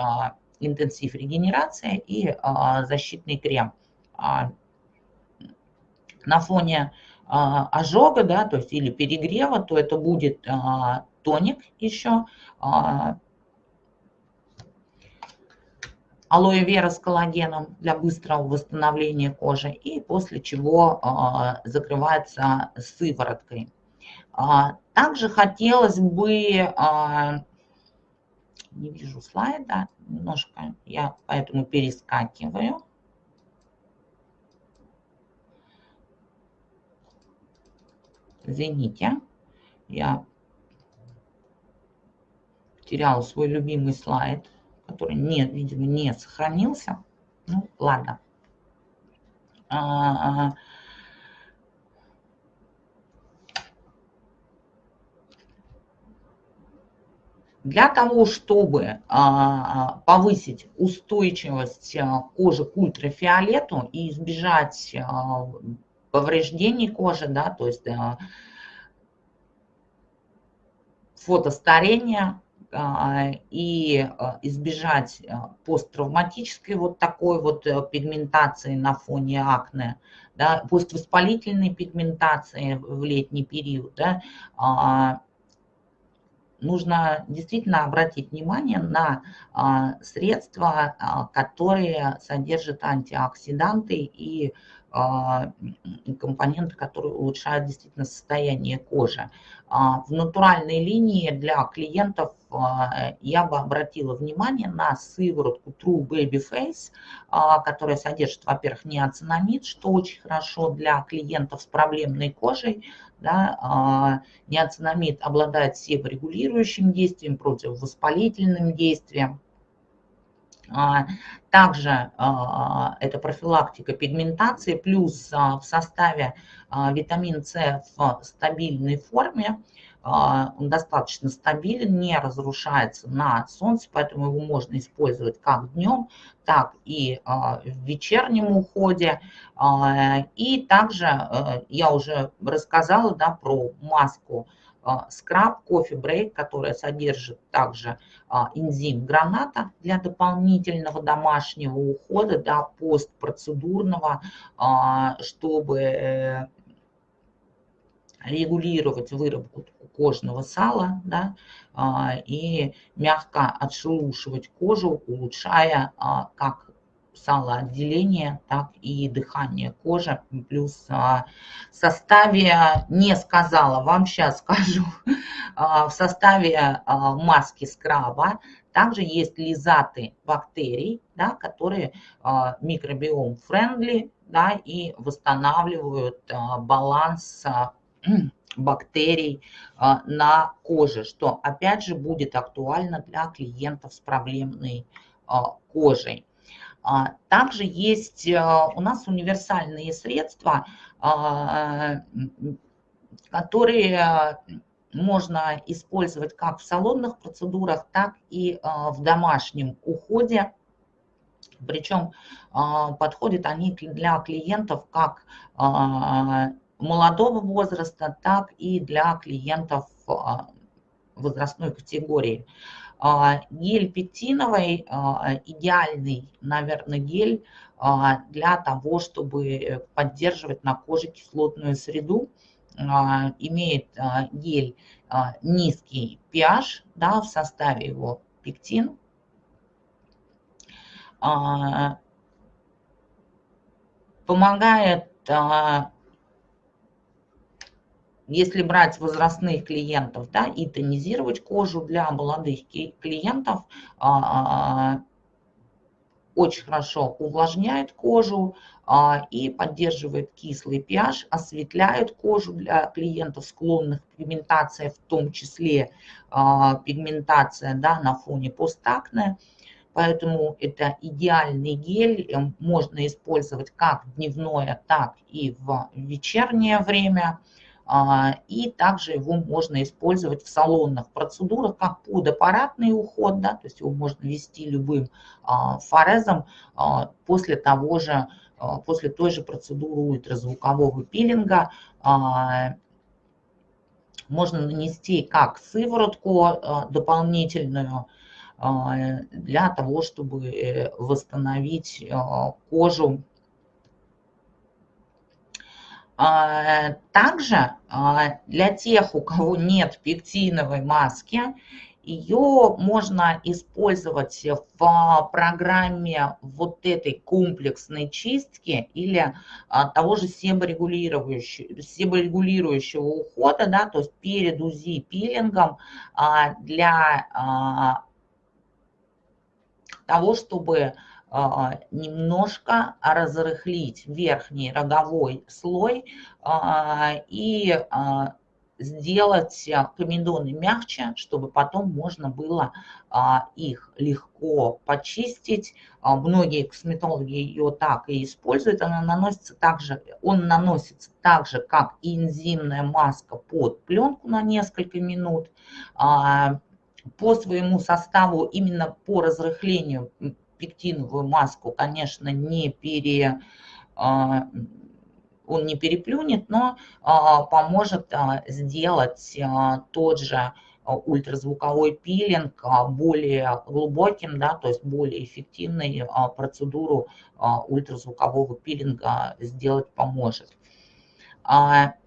интенсив регенерация и а, защитный крем. А, на фоне а, ожога, да, то есть или перегрева, то это будет тоник еще, алоэ вера с коллагеном для быстрого восстановления кожи и после чего закрывается сывороткой. Также хотелось бы не вижу слайда, немножко я поэтому перескакиваю. Извините, я потеряла свой любимый слайд, который, не, видимо, не сохранился. Ну, ладно. А, Для того, чтобы а, повысить устойчивость а, кожи к ультрафиолету и избежать повреждений кожи, да, то есть фотостарения и избежать посттравматической вот такой вот э, пигментации на фоне акне, да, поствоспалительной пигментации в летний период, да, нужно действительно обратить внимание на а, средства, а, которые содержат антиоксиданты и а, компоненты, которые улучшают действительно состояние кожи. В натуральной линии для клиентов я бы обратила внимание на сыворотку True Baby Face, которая содержит, во-первых, неоцинамид, что очень хорошо для клиентов с проблемной кожей, да, а, неоцинамид обладает себорегулирующим действием, противовоспалительным действием. А, также а, это профилактика пигментации, плюс в составе витамин С в стабильной форме – а, он достаточно стабилен, не разрушается на солнце, поэтому его можно использовать как днем, так и а, в вечернем уходе. А, и также я уже рассказала да, про маску скраб кофе брейк, которая содержит также энзим граната для дополнительного домашнего ухода, да, постпроцедурного, чтобы э, регулировать выработку кожного сала да, а, и мягко отшелушивать кожу, улучшая а, как салоотделение, так и дыхание кожи. Плюс а, в составе, не сказала, вам сейчас скажу, в составе маски скраба также есть лизаты бактерий, да, которые микробиом френдли да, и восстанавливают баланс бактерий а, на коже, что опять же будет актуально для клиентов с проблемной а, кожей. А, также есть у нас универсальные средства, которые можно использовать как в салонных процедурах, так и в домашнем уходе. Причем подходят они для клиентов как молодого возраста, так и для клиентов а, возрастной категории. А, гель пектиновый а, идеальный, наверное, гель для того, чтобы поддерживать на коже кислотную среду. Имеет гель низкий pH, да, в составе его пектин. Помогает если брать возрастных клиентов, да, и тонизировать кожу для молодых клиентов, а, очень хорошо увлажняет кожу а, и поддерживает кислый pH, осветляет кожу для клиентов, склонных к пигментации, в том числе а, пигментация да, на фоне постакне. Поэтому это идеальный гель, можно использовать как дневное, так и в вечернее время. А, и также его можно использовать в салонных процедурах как подаппаратный уход, да, то есть его можно ввести любым а, форезом а, после того же, после той же процедуры ультразвукового пилинга. Можно нанести как сыворотку дополнительную, для того, чтобы э, восстановить кожу также а, для тех, у кого нет пектиновой маски, ее можно использовать в программе вот этой комплексной чистки или а, того же себорегулирующего, себорегулирующего ухода, да, то есть перед УЗИ пилингом для того, чтобы а, немножко разрыхлить верхний роговой слой а, и а, сделать комедоны мягче, чтобы потом можно было их легко почистить. Многие косметологи ее так и используют. Она наносится также, он наносится так же, как и энзимная маска под пленку на несколько минут. По своему составу, именно по разрыхлению пектиновую маску, конечно, не пере он не переплюнет, но а, поможет а, сделать а, тот же ультразвуковой пилинг более глубоким, да, то есть более эффективной процедуру ультразвукового пилинга сделать поможет.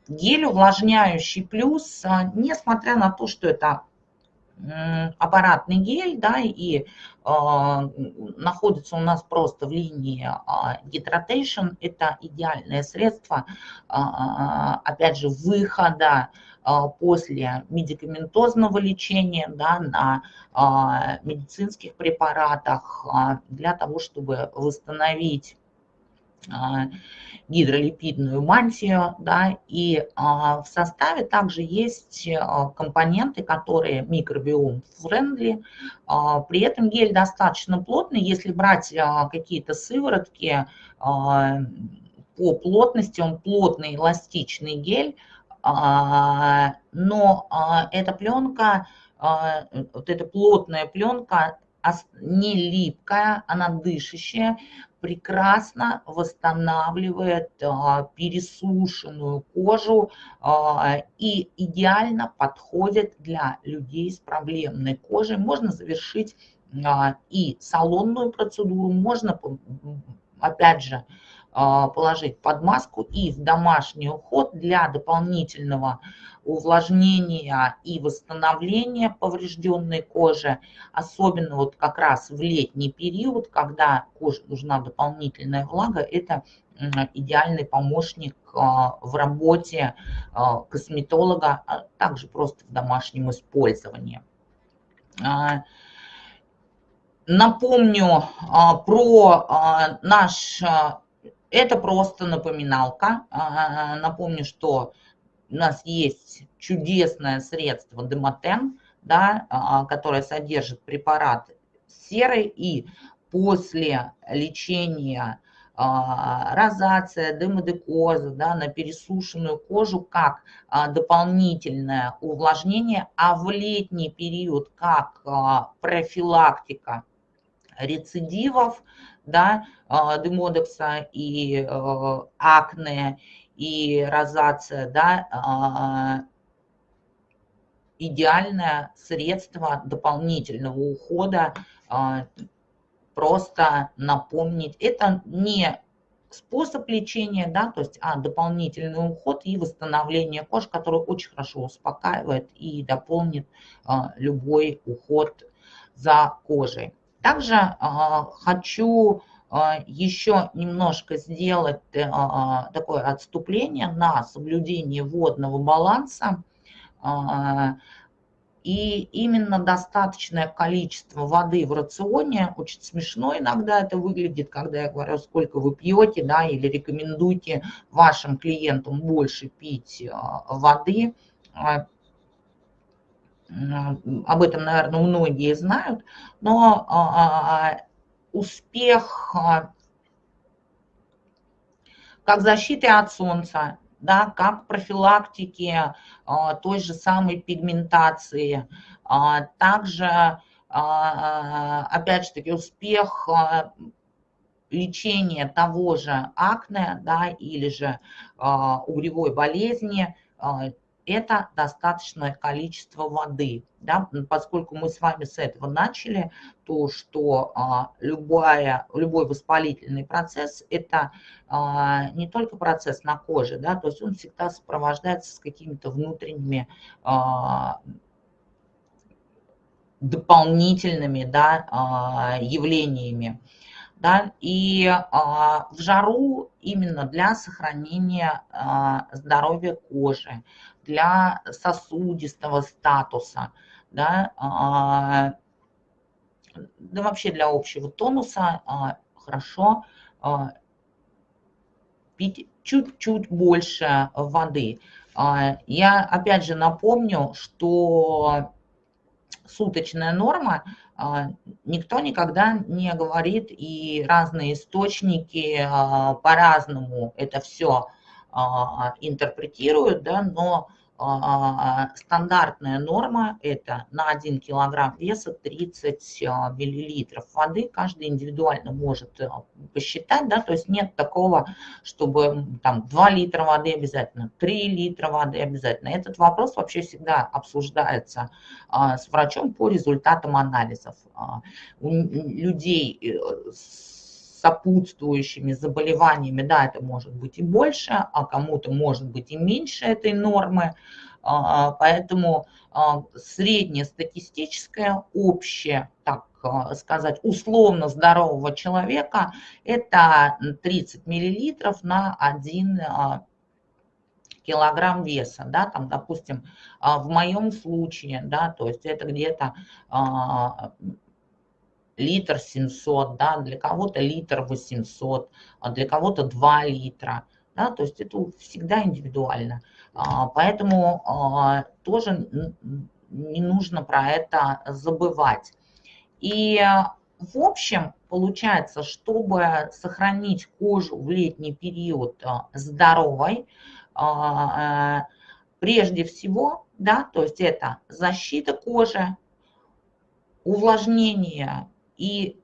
Гель увлажняющий плюс, несмотря на то, что это аппаратный гель, да, и э, находится у нас просто в линии Hydration. Это идеальное средство, э, опять же, выхода э, после медикаментозного лечения да, на э, медицинских препаратах э, для того, чтобы восстановить гидролипидную мантию, да, и а, в составе также есть а, компоненты, которые микробиом-френдли, а, при этом гель достаточно плотный, если брать а, какие-то сыворотки а, по плотности, он плотный эластичный гель, а, но а, эта пленка, а, вот эта плотная пленка не липкая, она дышащая, прекрасно восстанавливает а, пересушенную кожу а, и идеально подходит для людей с проблемной кожей. Можно завершить а, и салонную процедуру, можно, опять же, положить под маску и в домашний уход для дополнительного увлажнения и восстановления поврежденной кожи, особенно вот как раз в летний период, когда коже нужна дополнительная влага, это идеальный помощник а, в работе а, косметолога, а также просто в домашнем использовании. Напомню про наш это просто напоминалка. А, напомню, что у нас есть чудесное средство Демотен, да, а, которое содержит препарат серы, и после лечения а, розация, демодекоза да, на пересушенную кожу как дополнительное увлажнение, а в летний период как профилактика рецидивов, да, а, демодекса и э, акне, и розация, да, а, идеальное средство дополнительного ухода, а, просто напомнить. Это не способ лечения, да, то есть а, дополнительный уход и восстановление кожи, который очень хорошо успокаивает и дополнит любой уход за кожей. Также а, хочу а, еще немножко сделать э, а, такое отступление на соблюдение водного баланса. И именно достаточное количество воды в рационе, очень смешно иногда это выглядит, когда я говорю, сколько вы пьете, да, или рекомендуйте вашим клиентам больше пить воды. Об этом, наверное, многие знают, но а, а, успех как защиты от солнца, да, как профилактики а, той же самой пигментации, также, опять же таки, успех лечения того же акне, да, или же угревой болезни это достаточное количество воды. Да? Поскольку мы с вами с этого начали, то что а, любая, любой воспалительный процесс – это а, не только процесс на коже, да? то есть он всегда сопровождается с какими-то внутренними а, дополнительными да, а, явлениями. Да, и а, в жару именно для сохранения а, здоровья кожи, для сосудистого статуса, да, а, да вообще для общего тонуса а, хорошо а, пить чуть-чуть больше воды. Я опять же напомню, что суточная норма, никто никогда не говорит, и разные источники по-разному это все интерпретируют, да, но а, стандартная норма это на 1 килограмм веса 30 а, миллилитров воды. Каждый индивидуально может а, посчитать, да, то есть нет такого, чтобы там 2 литра воды обязательно, 3 литра воды обязательно. Этот вопрос вообще всегда обсуждается с врачом по результатам анализов. У людей э, с сопутствующими заболеваниями, да, это может быть и больше, а кому-то может быть и меньше этой нормы. А, поэтому а, среднестатистическое, общее, так а, сказать, условно здорового человека – это 30 миллилитров на 1 килограмм веса, да, там, допустим, в моем случае, да, то есть это где-то литр 700, да, для кого-то литр 800, для кого-то 2 литра, да, то есть это всегда индивидуально. А, поэтому а, тоже не нужно про это забывать. И в общем, получается, чтобы сохранить кожу в летний период а, здоровой, прежде всего, да, то есть это защита кожи, увлажнение и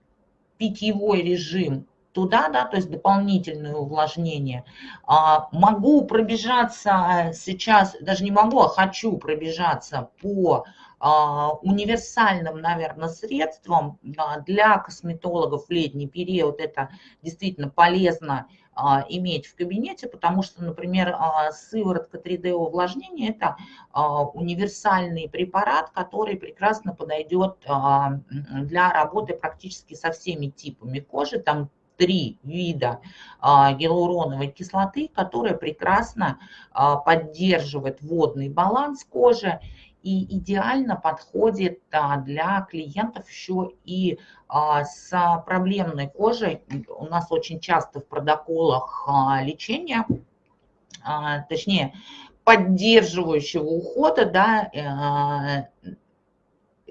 питьевой режим туда, да, то есть дополнительное увлажнение. А, могу пробежаться сейчас, даже не могу, а хочу пробежаться по а, универсальным, наверное, средствам для косметологов в летний период. Это действительно полезно а, иметь в кабинете, потому что, например, сыворотка 3D увлажнения – это универсальный препарат, который прекрасно подойдет для работы практически со всеми типами кожи. Там три вида а, гиалуроновой кислоты, которая прекрасно а, поддерживает водный баланс кожи и идеально подходит а, для клиентов еще и с проблемной кожей. У нас очень часто в протоколах лечения, точнее, поддерживающего ухода, да,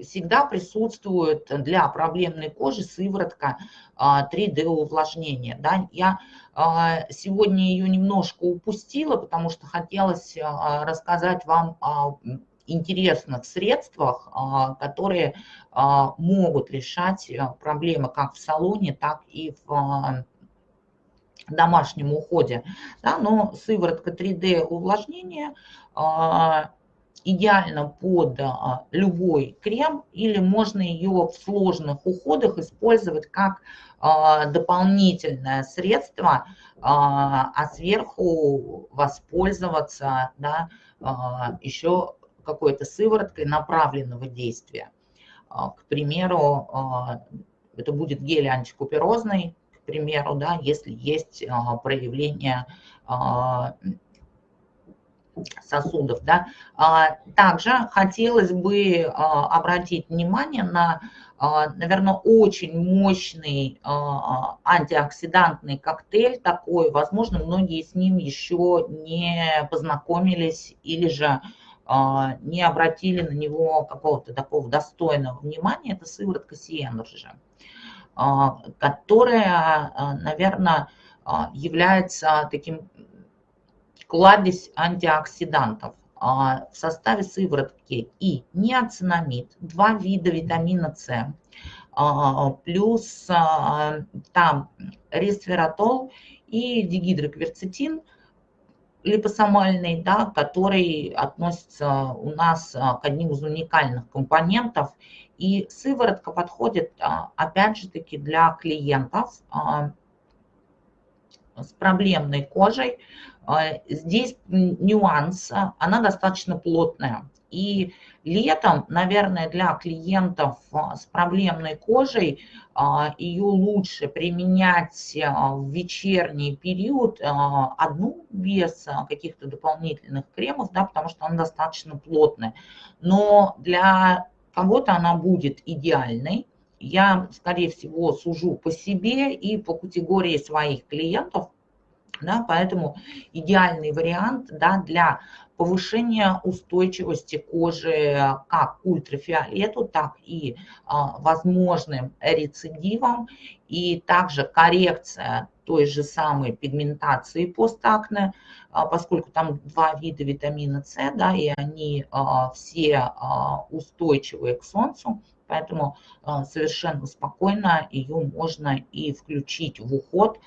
всегда присутствует для проблемной кожи сыворотка 3D а, увлажнения. Да? Я а, сегодня ее немножко упустила, потому что хотелось а, рассказать вам интересных средствах, которые могут решать проблемы как в салоне, так и в домашнем уходе. Да, но сыворотка 3D увлажнения идеально под а, любой крем или можно ее в сложных уходах использовать как а, дополнительное средство, а, а сверху воспользоваться да, еще какой-то сывороткой направленного действия. К примеру, это будет гель антикуперозный, к примеру, да, если есть проявление сосудов. Да. А, также хотелось бы а, обратить внимание на, а, наверное, очень мощный антиоксидантный коктейль такой. Возможно, многие с ним еще не познакомились или же не обратили на него какого-то такого достойного внимания. Это сыворотка C Energy, которая, наверное, является таким кладезь антиоксидантов. А, в составе сыворотки и ниацинамид, два вида витамина С, а, плюс а, там ресвератрол и дигидрокверцетин липосомальный, да, который относится у нас к одним из уникальных компонентов. И сыворотка подходит, опять же таки, для клиентов с проблемной кожей, а, здесь нюанс, а, она достаточно плотная. И летом, наверное, для клиентов а, с проблемной кожей ее лучше применять в вечерний период одну без каких-то дополнительных кремов, да, потому что она достаточно плотная. Но для кого-то она будет идеальной. Я, скорее всего, сужу по себе и по категории своих клиентов, Да, поэтому идеальный вариант да, для повышения устойчивости кожи как к ультрафиолету, так и а, возможным рецидивам, и также коррекция той же самой пигментации постакне, а, поскольку там два вида витамина С, да, и они а, все а, устойчивые к солнцу, поэтому совершенно спокойно ее можно и включить в уход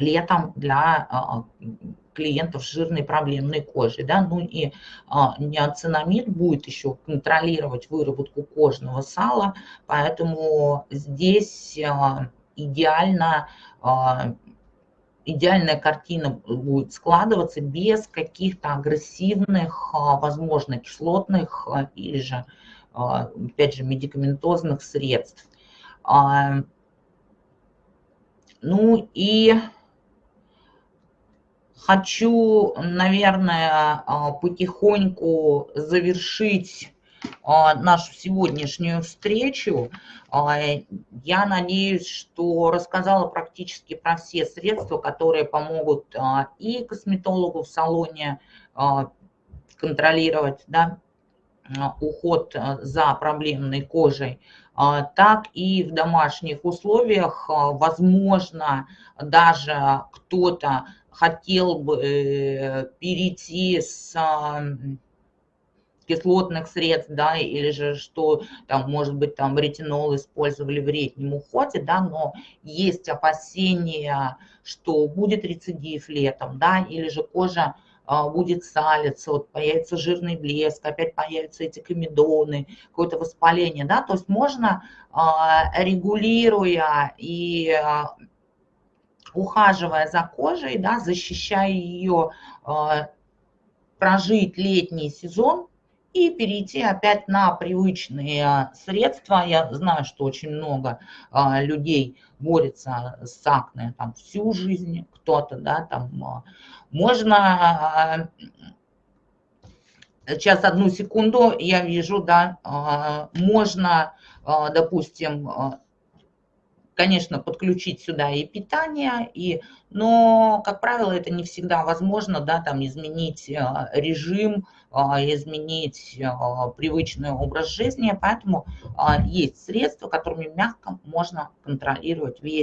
летом для клиентов с жирной проблемной кожей. Да? Ну и неоцинамид будет еще контролировать выработку кожного сала, поэтому здесь идеально, а, идеальная картина будет складываться без каких-то агрессивных, а, возможно, кислотных а, или же, опять же, медикаментозных средств. Ну и хочу, наверное, потихоньку завершить а, нашу сегодняшнюю встречу. А, я надеюсь, что рассказала практически про все средства, которые помогут а, и косметологу в салоне контролировать да, уход за проблемной кожей, так и в домашних условиях, возможно, даже кто-то хотел бы э, перейти с кислотных средств, да, или же что там, может быть, там ретинол использовали в летнем уходе, да, но есть опасения, что будет рецидив летом, да, или же кожа а, будет салиться, вот появится жирный блеск, опять появятся эти комедоны, какое-то воспаление, да, то есть можно, а, регулируя и а, ухаживая за кожей, да, защищая ее, прожить летний сезон, и перейти опять на привычные а, средства. Я знаю, что очень много а, людей борется с акне там всю жизнь, кто-то, да, там а, можно сейчас одну секунду, я вижу, да, можно, допустим, конечно, подключить сюда и питание, и, но, как правило, это не всегда возможно, да, там изменить а, режим, а, изменить а, привычный образ жизни, поэтому есть средства, которыми мягко можно контролировать весь